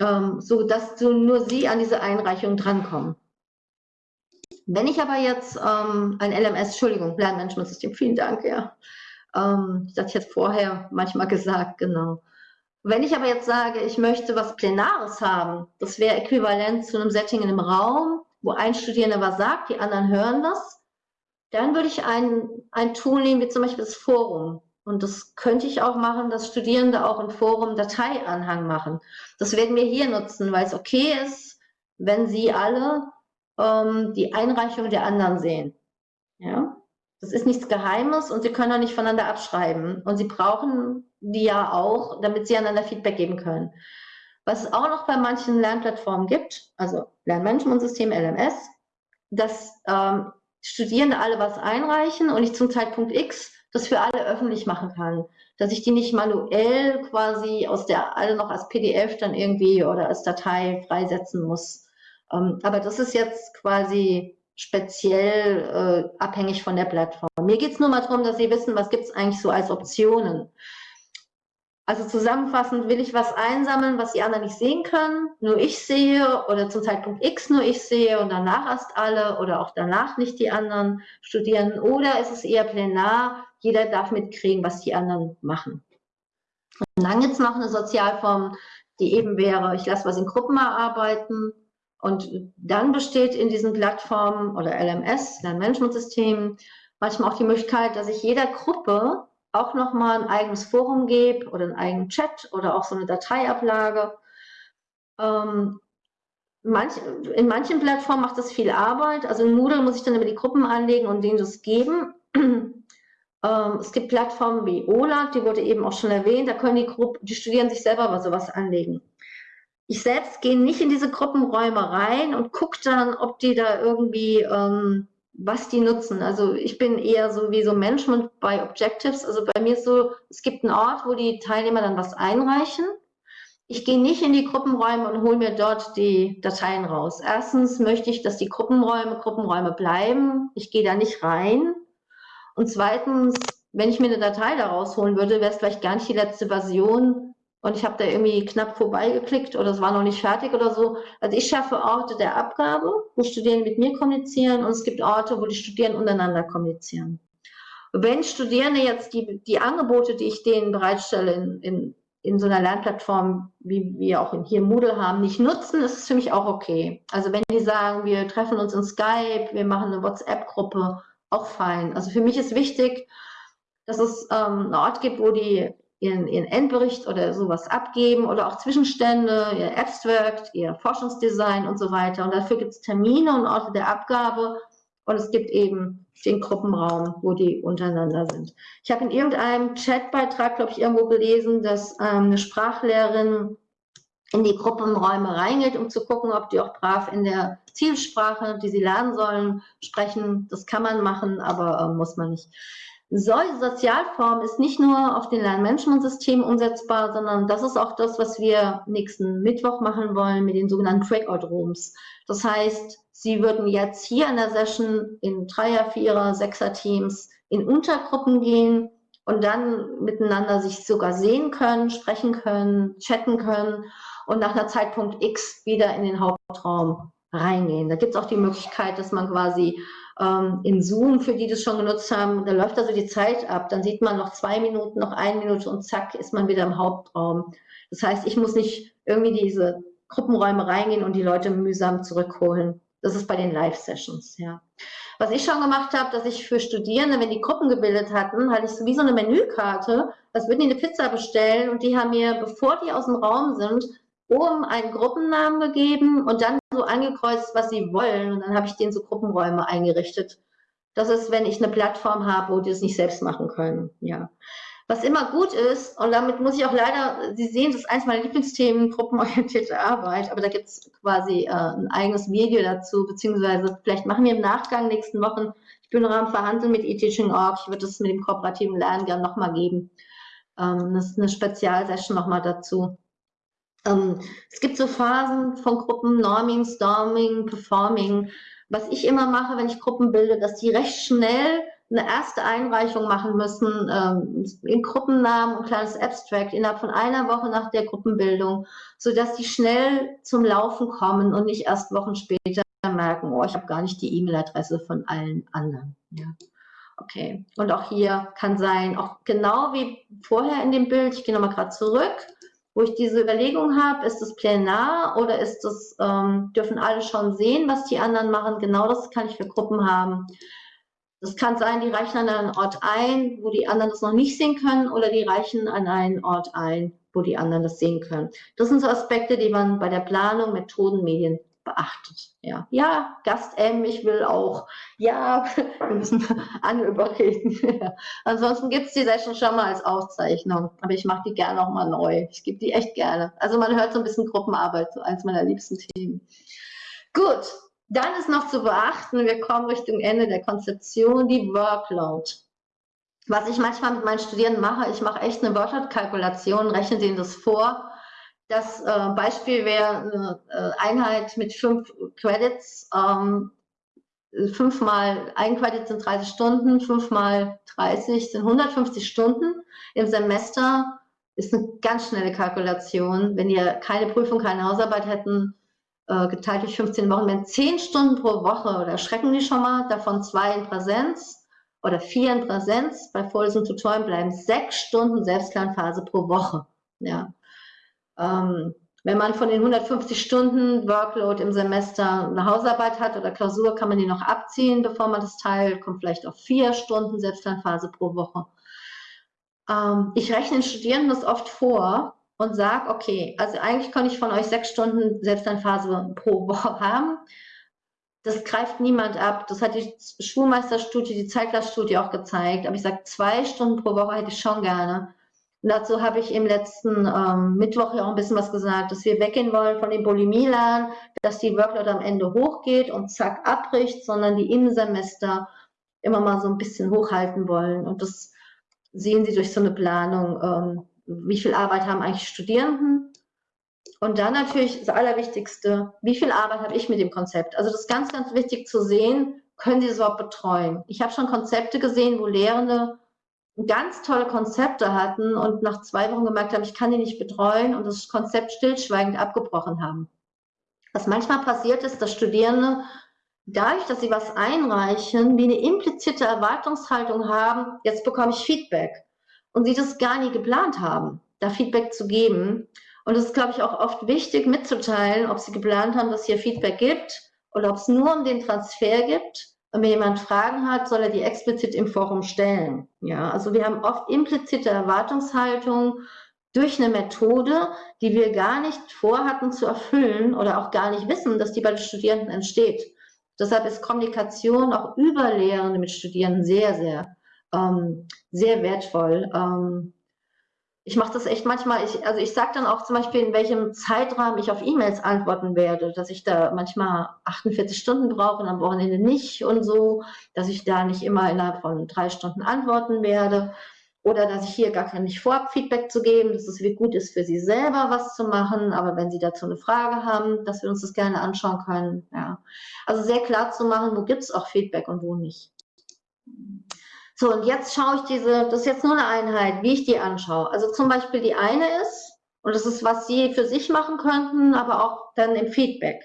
Ähm, so dass so nur Sie an diese Einreichung drankommen. Wenn ich aber jetzt ähm, ein LMS, Entschuldigung, Lernmanagementsystem, vielen Dank, ja. Ähm, das hatte ich jetzt vorher manchmal gesagt, genau. Wenn ich aber jetzt sage, ich möchte was Plenares haben, das wäre äquivalent zu einem Setting in einem Raum, wo ein Studierender was sagt, die anderen hören das, dann würde ich ein, ein Tool nehmen, wie zum Beispiel das Forum. Und das könnte ich auch machen, dass Studierende auch im Forum Dateianhang machen. Das werden wir hier nutzen, weil es okay ist, wenn Sie alle ähm, die Einreichung der anderen sehen. Ja? Das ist nichts Geheimes und Sie können auch nicht voneinander abschreiben. Und Sie brauchen die ja auch, damit Sie einander Feedback geben können. Was es auch noch bei manchen Lernplattformen gibt, also Lernmanagementsystem LMS, dass ähm, Studierende alle was einreichen und ich zum Zeitpunkt X das für alle öffentlich machen kann. Dass ich die nicht manuell quasi aus der, alle noch als PDF dann irgendwie oder als Datei freisetzen muss. Ähm, aber das ist jetzt quasi speziell äh, abhängig von der Plattform. Mir geht es nur mal darum, dass Sie wissen, was gibt es eigentlich so als Optionen. Also zusammenfassend will ich was einsammeln, was die anderen nicht sehen können, nur ich sehe oder zum Zeitpunkt X nur ich sehe und danach erst alle oder auch danach nicht die anderen studieren. Oder ist es eher plenar, jeder darf mitkriegen, was die anderen machen. Und dann gibt es noch eine Sozialform, die eben wäre, ich lasse was in Gruppen erarbeiten und dann besteht in diesen Plattformen oder LMS, Lernmanagementsystemen, manchmal auch die Möglichkeit, dass ich jeder Gruppe auch nochmal ein eigenes Forum gebe oder einen eigenen Chat oder auch so eine Dateiablage. Ähm, manch, in manchen Plattformen macht das viel Arbeit. Also in Moodle muss ich dann über die Gruppen anlegen und denen das geben. ähm, es gibt Plattformen wie OLAT, die wurde eben auch schon erwähnt, da können die, Gruppe, die Studierenden sich selber sowas anlegen. Ich selbst gehe nicht in diese Gruppenräume rein und gucke dann, ob die da irgendwie ähm, was die nutzen. Also ich bin eher so wie so Management bei Objectives. Also bei mir ist so, es gibt einen Ort, wo die Teilnehmer dann was einreichen. Ich gehe nicht in die Gruppenräume und hole mir dort die Dateien raus. Erstens möchte ich, dass die Gruppenräume Gruppenräume bleiben. Ich gehe da nicht rein. Und zweitens, wenn ich mir eine Datei da rausholen würde, wäre es vielleicht gar nicht die letzte Version, und ich habe da irgendwie knapp vorbeigeklickt oder es war noch nicht fertig oder so. Also ich schaffe Orte der Abgabe, wo Studierende mit mir kommunizieren und es gibt Orte, wo die Studierenden untereinander kommunizieren. wenn Studierende jetzt die, die Angebote, die ich denen bereitstelle in, in, in so einer Lernplattform, wie wir auch hier Moodle haben, nicht nutzen, ist es für mich auch okay. Also wenn die sagen, wir treffen uns in Skype, wir machen eine WhatsApp-Gruppe, auch fein. Also für mich ist wichtig, dass es ähm, einen Ort gibt, wo die ihren, ihren Endbericht oder sowas abgeben oder auch Zwischenstände, ihr Abstract, ihr Forschungsdesign und so weiter. Und dafür gibt es Termine und Orte der Abgabe und es gibt eben den Gruppenraum, wo die untereinander sind. Ich habe in irgendeinem Chatbeitrag, glaube ich, irgendwo gelesen, dass ähm, eine Sprachlehrerin in die Gruppenräume reingeht, um zu gucken, ob die auch brav in der Zielsprache, die sie lernen sollen, sprechen. Das kann man machen, aber äh, muss man nicht. Solche Sozialform ist nicht nur auf den Lernmanagementsystem umsetzbar, sondern das ist auch das, was wir nächsten Mittwoch machen wollen mit den sogenannten Breakout-Rooms. Das heißt, Sie würden jetzt hier in der Session in Dreier-, Vierer-, Sechser-Teams in Untergruppen gehen und dann miteinander sich sogar sehen können, sprechen können, chatten können und nach einer Zeitpunkt X wieder in den Hauptraum reingehen. Da gibt es auch die Möglichkeit, dass man quasi ähm, in Zoom, für die das schon genutzt haben, da läuft also die Zeit ab. Dann sieht man noch zwei Minuten, noch eine Minute und zack, ist man wieder im Hauptraum. Das heißt, ich muss nicht irgendwie diese Gruppenräume reingehen und die Leute mühsam zurückholen. Das ist bei den Live-Sessions, ja. Was ich schon gemacht habe, dass ich für Studierende, wenn die Gruppen gebildet hatten, hatte ich so wie so eine Menükarte, als würden die eine Pizza bestellen und die haben mir, bevor die aus dem Raum sind, oben einen Gruppennamen gegeben und dann so angekreuzt, was sie wollen. Und dann habe ich denen so Gruppenräume eingerichtet. Das ist, wenn ich eine Plattform habe, wo die es nicht selbst machen können. Ja. Was immer gut ist, und damit muss ich auch leider, Sie sehen, das ist eins meiner Lieblingsthemen, gruppenorientierte Arbeit, aber da gibt es quasi äh, ein eigenes Video dazu, beziehungsweise vielleicht machen wir im Nachgang nächsten Wochen, ich bin noch am Verhandeln mit eTeaching.org, ich würde es mit dem kooperativen Lernen gerne nochmal geben. Ähm, das ist eine Spezialsession nochmal dazu. Ähm, es gibt so Phasen von Gruppen, Norming, Storming, Performing. Was ich immer mache, wenn ich Gruppen bilde, dass die recht schnell eine erste Einreichung machen müssen, ähm, in Gruppennamen und kleines Abstract innerhalb von einer Woche nach der Gruppenbildung, sodass die schnell zum Laufen kommen und nicht erst Wochen später merken, oh, ich habe gar nicht die E-Mail-Adresse von allen anderen. Ja. Okay, und auch hier kann sein, auch genau wie vorher in dem Bild, ich gehe nochmal gerade zurück, wo ich diese Überlegung habe, ist es plenar oder ist es, ähm, dürfen alle schon sehen, was die anderen machen? Genau das kann ich für Gruppen haben. Das kann sein, die reichen an einen Ort ein, wo die anderen das noch nicht sehen können, oder die reichen an einen Ort ein, wo die anderen das sehen können. Das sind so Aspekte, die man bei der Planung Methoden, Medien beachtet. Ja, ja Gast M, ich will auch. Ja, wir müssen alle überreden. Ja. Ansonsten gibt es die Session schon mal als Aufzeichnung, aber ich mache die gerne auch mal neu. Ich gebe die echt gerne. Also man hört so ein bisschen Gruppenarbeit, so eins meiner liebsten Themen. Gut, dann ist noch zu beachten, wir kommen Richtung Ende der Konzeption, die Workload. Was ich manchmal mit meinen Studierenden mache, ich mache echt eine Wörterkalkulation, rechne denen das vor. Das äh, Beispiel wäre eine äh, Einheit mit fünf Credits. Ähm, fünfmal, ein Credit sind 30 Stunden, fünfmal 30 sind 150 Stunden. Im Semester ist eine ganz schnelle Kalkulation. Wenn ihr keine Prüfung, keine Hausarbeit hätten, äh, geteilt durch 15 Wochen, wären 10 Stunden pro Woche. Oder schrecken die schon mal, davon zwei in Präsenz oder vier in Präsenz, bei Vorlesungen Tutoren bleiben sechs Stunden Selbstlernphase pro Woche. Ja. Ähm, wenn man von den 150 Stunden Workload im Semester eine Hausarbeit hat oder Klausur, kann man die noch abziehen, bevor man das teilt, kommt vielleicht auf vier Stunden Selbstlernphase pro Woche. Ähm, ich rechne den Studierenden das oft vor und sage, okay, also eigentlich kann ich von euch sechs Stunden Selbstlernphase pro Woche haben das greift niemand ab. Das hat die Schulmeisterstudie, die Zeitglasstudie auch gezeigt. Aber ich sage, zwei Stunden pro Woche hätte ich schon gerne. Und dazu habe ich im letzten ähm, Mittwoch ja auch ein bisschen was gesagt, dass wir weggehen wollen von dem Bulimie-Lernen, dass die Workload am Ende hochgeht und zack abbricht, sondern die im Semester immer mal so ein bisschen hochhalten wollen. Und das sehen Sie durch so eine Planung. Ähm, wie viel Arbeit haben eigentlich Studierenden? Und dann natürlich das Allerwichtigste, wie viel Arbeit habe ich mit dem Konzept? Also das ist ganz, ganz wichtig zu sehen, können Sie es überhaupt betreuen? Ich habe schon Konzepte gesehen, wo Lehrende ganz tolle Konzepte hatten und nach zwei Wochen gemerkt haben, ich kann die nicht betreuen und das Konzept stillschweigend abgebrochen haben. Was manchmal passiert ist, dass Studierende dadurch, dass sie was einreichen, wie eine implizite Erwartungshaltung haben, jetzt bekomme ich Feedback und sie das gar nie geplant haben, da Feedback zu geben. Und es ist, glaube ich, auch oft wichtig mitzuteilen, ob Sie geplant haben, dass hier Feedback gibt oder ob es nur um den Transfer gibt. Und wenn jemand Fragen hat, soll er die explizit im Forum stellen. Ja, also wir haben oft implizite Erwartungshaltung durch eine Methode, die wir gar nicht vorhatten zu erfüllen oder auch gar nicht wissen, dass die bei den Studierenden entsteht. Deshalb ist Kommunikation auch über Lehrende mit Studierenden sehr, sehr, ähm, sehr wertvoll. Ähm, ich mache das echt manchmal, ich, also ich sage dann auch zum Beispiel, in welchem Zeitrahmen ich auf E-Mails antworten werde, dass ich da manchmal 48 Stunden brauche und am Wochenende nicht und so, dass ich da nicht immer innerhalb von drei Stunden antworten werde oder dass ich hier gar kein nicht vorab Feedback zu geben, dass es gut ist für Sie selber was zu machen, aber wenn Sie dazu eine Frage haben, dass wir uns das gerne anschauen können. Ja. Also sehr klar zu machen, wo gibt es auch Feedback und wo nicht. So, und jetzt schaue ich diese, das ist jetzt nur eine Einheit, wie ich die anschaue. Also zum Beispiel die eine ist, und das ist, was Sie für sich machen könnten, aber auch dann im Feedback.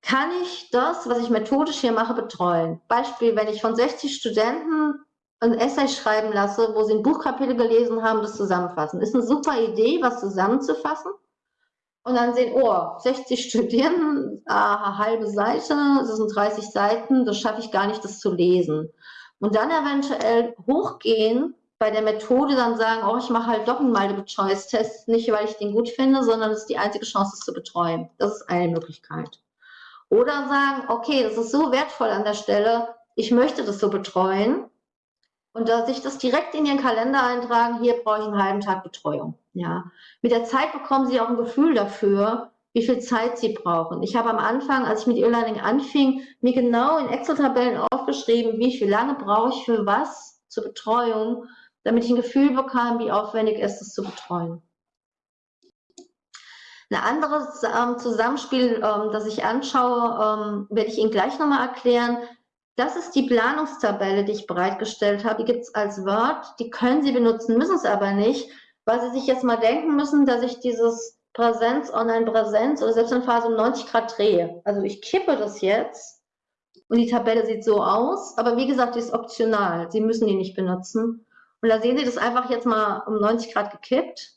Kann ich das, was ich methodisch hier mache, betreuen? Beispiel, wenn ich von 60 Studenten ein Essay schreiben lasse, wo sie ein Buchkapitel gelesen haben, das zusammenfassen. Ist eine super Idee, was zusammenzufassen. Und dann sehen, oh, 60 Studierenden, äh, halbe Seite, das sind 30 Seiten, das schaffe ich gar nicht, das zu lesen. Und dann eventuell hochgehen, bei der Methode dann sagen, oh, ich mache halt doch einen Multiple-Choice-Test, nicht weil ich den gut finde, sondern es ist die einzige Chance, es zu betreuen. Das ist eine Möglichkeit. Oder sagen, okay, das ist so wertvoll an der Stelle, ich möchte das so betreuen. Und da sich das direkt in Ihren Kalender eintragen, hier brauche ich einen halben Tag Betreuung. Ja. Mit der Zeit bekommen Sie auch ein Gefühl dafür, wie viel Zeit sie brauchen. Ich habe am Anfang, als ich mit E-Learning anfing, mir genau in Excel-Tabellen aufgeschrieben, wie viel lange brauche ich für was zur Betreuung, damit ich ein Gefühl bekam, wie aufwendig ist es zu betreuen. Ein anderes ähm, Zusammenspiel, ähm, das ich anschaue, ähm, werde ich Ihnen gleich nochmal erklären. Das ist die Planungstabelle, die ich bereitgestellt habe. Die gibt es als Word. Die können Sie benutzen, müssen es aber nicht, weil Sie sich jetzt mal denken müssen, dass ich dieses Präsenz, Online-Präsenz oder selbst in Phase um 90 Grad drehe. Also ich kippe das jetzt und die Tabelle sieht so aus, aber wie gesagt, die ist optional. Sie müssen die nicht benutzen. Und da sehen Sie das einfach jetzt mal um 90 Grad gekippt.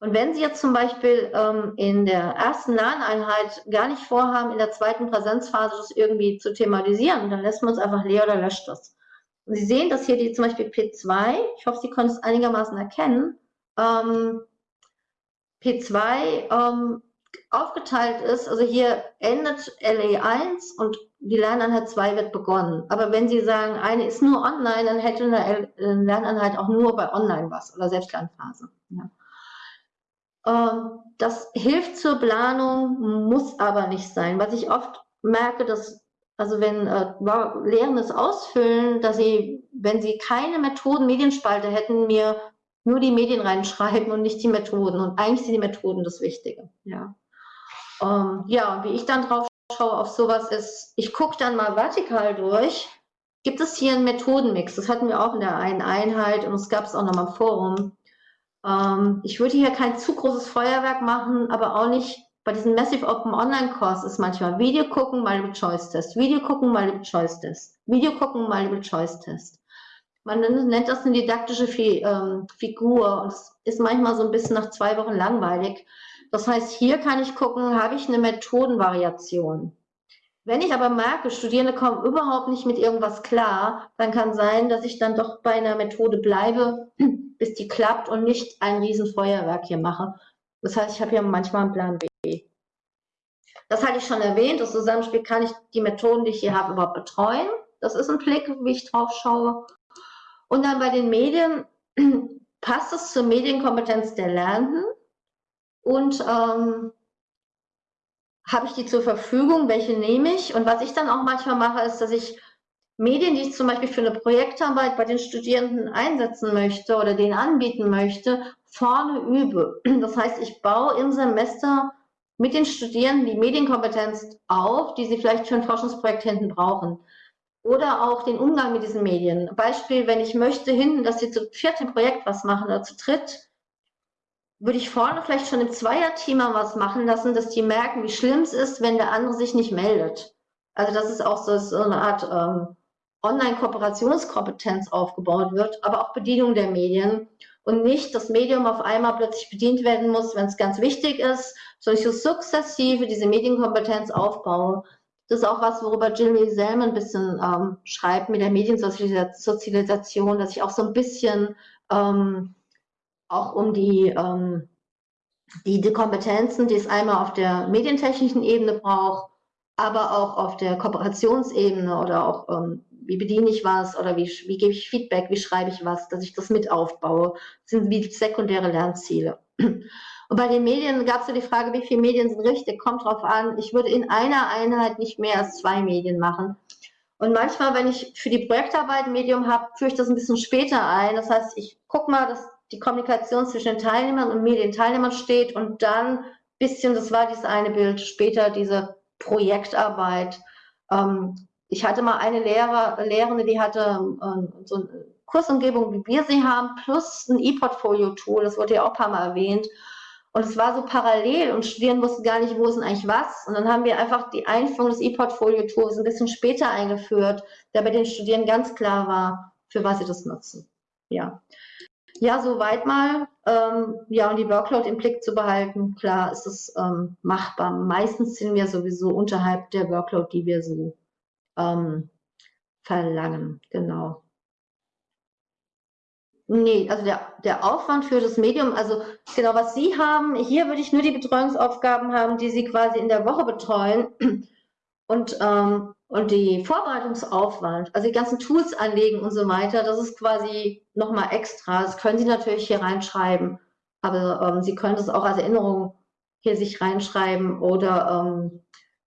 Und wenn Sie jetzt zum Beispiel ähm, in der ersten Lerneinheit gar nicht vorhaben, in der zweiten Präsenzphase das irgendwie zu thematisieren, dann lässt man es einfach leer oder löscht das. Und Sie sehen, dass hier die zum Beispiel P2, ich hoffe, Sie können es einigermaßen erkennen, ähm, P2 ähm, aufgeteilt ist, also hier endet LE1 und die Lerneinheit 2 wird begonnen. Aber wenn Sie sagen, eine ist nur online, dann hätte eine Lerneinheit auch nur bei online was oder Selbstlernphase. Ja. Ähm, das hilft zur Planung, muss aber nicht sein. Was ich oft merke, dass also wenn äh, Lehrendes ausfüllen, dass sie, wenn sie keine Methoden, Medienspalte hätten, mir nur die Medien reinschreiben und nicht die Methoden. Und eigentlich sind die Methoden das Wichtige. Ja, ähm, ja wie ich dann drauf schaue auf sowas ist, ich gucke dann mal vertikal durch. Gibt es hier einen Methodenmix? Das hatten wir auch in der einen Einheit und es gab es auch noch mal im Forum. Ähm, ich würde hier kein zu großes Feuerwerk machen, aber auch nicht bei diesem Massive Open Online Kurs ist manchmal Video gucken, Multiple Choice Test, Video gucken, Multiple Choice Test, Video gucken, Multiple Choice Test. Man nennt das eine didaktische ähm, Figur und es ist manchmal so ein bisschen nach zwei Wochen langweilig. Das heißt, hier kann ich gucken, habe ich eine Methodenvariation. Wenn ich aber merke, Studierende kommen überhaupt nicht mit irgendwas klar, dann kann sein, dass ich dann doch bei einer Methode bleibe, bis die klappt und nicht ein Riesenfeuerwerk hier mache. Das heißt, ich habe hier manchmal einen Plan B. Das hatte ich schon erwähnt, das Zusammenspiel kann ich die Methoden, die ich hier habe, überhaupt betreuen. Das ist ein Blick, wie ich drauf schaue. Und dann bei den Medien passt es zur Medienkompetenz der Lernenden und ähm, habe ich die zur Verfügung, welche nehme ich? Und was ich dann auch manchmal mache, ist, dass ich Medien, die ich zum Beispiel für eine Projektarbeit bei den Studierenden einsetzen möchte oder denen anbieten möchte, vorne übe. Das heißt, ich baue im Semester mit den Studierenden die Medienkompetenz auf, die sie vielleicht für ein Forschungsprojekt hinten brauchen. Oder auch den Umgang mit diesen Medien. Beispiel, wenn ich möchte hinten, dass sie zu viert im Projekt was machen oder zu dritt, würde ich vorne vielleicht schon im Zweierteam mal was machen lassen, dass die merken, wie schlimm es ist, wenn der andere sich nicht meldet. Also dass es auch so, so eine Art ähm, Online-Kooperationskompetenz aufgebaut wird, aber auch Bedienung der Medien und nicht das Medium auf einmal plötzlich bedient werden muss, wenn es ganz wichtig ist, sondern ich so sukzessive diese Medienkompetenz aufbaue. Das ist auch was, worüber Jill Selman ein bisschen ähm, schreibt mit der Mediensozialisation, dass ich auch so ein bisschen ähm, auch um die, ähm, die, die Kompetenzen, die es einmal auf der medientechnischen Ebene braucht, aber auch auf der Kooperationsebene oder auch ähm, wie bediene ich was oder wie, wie gebe ich Feedback, wie schreibe ich was, dass ich das mit aufbaue. Sind wie sekundäre Lernziele. Und bei den Medien gab es ja die Frage, wie viele Medien sind richtig, kommt drauf an. Ich würde in einer Einheit nicht mehr als zwei Medien machen. Und manchmal, wenn ich für die Projektarbeit ein Medium habe, führe ich das ein bisschen später ein. Das heißt, ich gucke mal, dass die Kommunikation zwischen den Teilnehmern und Medienteilnehmern steht und dann bisschen, das war dieses eine Bild, später diese Projektarbeit. Ähm, ich hatte mal eine Lehrer, Lehrende, die hatte ähm, so eine Kursumgebung, wie wir sie haben, plus ein E-Portfolio-Tool, das wurde ja auch ein paar Mal erwähnt. Und es war so parallel und Studierende wussten gar nicht, wo ist denn eigentlich was. Und dann haben wir einfach die Einführung des E-Portfolio-Tools ein bisschen später eingeführt, da bei den Studierenden ganz klar war, für was sie das nutzen. Ja, ja soweit mal. Ähm, ja, und die Workload im Blick zu behalten, klar ist es ähm, machbar. Meistens sind wir sowieso unterhalb der Workload, die wir so ähm, verlangen. Genau. Nee, also der, der Aufwand für das Medium, also genau, was Sie haben, hier würde ich nur die Betreuungsaufgaben haben, die Sie quasi in der Woche betreuen und, ähm, und die Vorbereitungsaufwand, also die ganzen Tools anlegen und so weiter, das ist quasi nochmal extra. Das können Sie natürlich hier reinschreiben, aber ähm, Sie können es auch als Erinnerung hier sich reinschreiben oder ähm,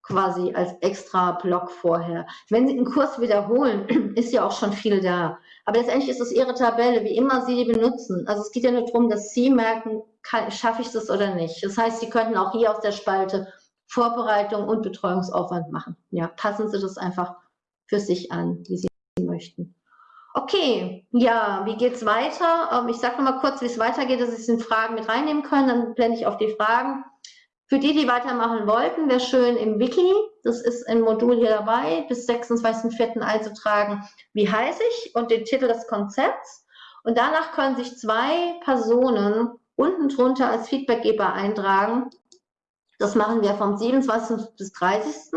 quasi als extra Block vorher. Wenn Sie einen Kurs wiederholen, ist ja auch schon viel da. Aber letztendlich ist es Ihre Tabelle, wie immer Sie die benutzen. Also es geht ja nur darum, dass Sie merken, schaffe ich das oder nicht. Das heißt, Sie könnten auch hier aus der Spalte Vorbereitung und Betreuungsaufwand machen. Ja, passen Sie das einfach für sich an, wie Sie möchten. Okay, ja, wie geht es weiter? Ähm, ich sage noch mal kurz, wie es weitergeht, dass Sie es in Fragen mit reinnehmen können. Dann blende ich auf die Fragen. Für die, die weitermachen wollten, wäre schön im Wiki, das ist ein Modul hier dabei, bis 26.04. einzutragen, wie heiße ich und den Titel des Konzepts. Und danach können sich zwei Personen unten drunter als Feedbackgeber eintragen. Das machen wir vom 27. bis 30.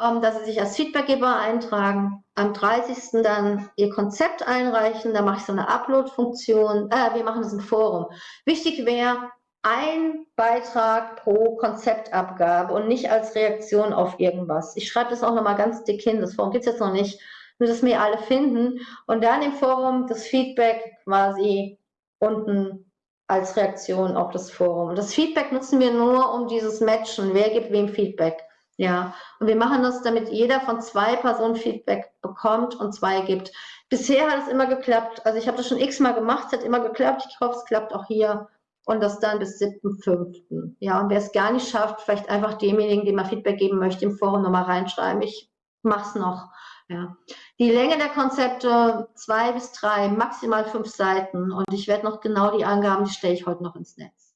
Ähm, dass sie sich als Feedbackgeber eintragen, am 30. dann ihr Konzept einreichen, da mache ich so eine Upload-Funktion, äh, wir machen das im Forum. Wichtig wäre, ein Beitrag pro Konzeptabgabe und nicht als Reaktion auf irgendwas. Ich schreibe das auch nochmal ganz dick hin, das Forum gibt es jetzt noch nicht, nur dass wir alle finden und dann im Forum das Feedback quasi unten als Reaktion auf das Forum. Das Feedback nutzen wir nur, um dieses Matchen, wer gibt wem Feedback. Ja, und wir machen das, damit jeder von zwei Personen Feedback bekommt und zwei gibt. Bisher hat es immer geklappt. Also ich habe das schon x-mal gemacht, es hat immer geklappt. Ich hoffe, es klappt auch hier. Und das dann bis 7.5. Ja, und wer es gar nicht schafft, vielleicht einfach demjenigen, dem man Feedback geben möchte, im Forum nochmal reinschreiben. Ich mache es noch. Ja. Die Länge der Konzepte zwei bis drei, maximal fünf Seiten. Und ich werde noch genau die Angaben, die stelle ich heute noch ins Netz.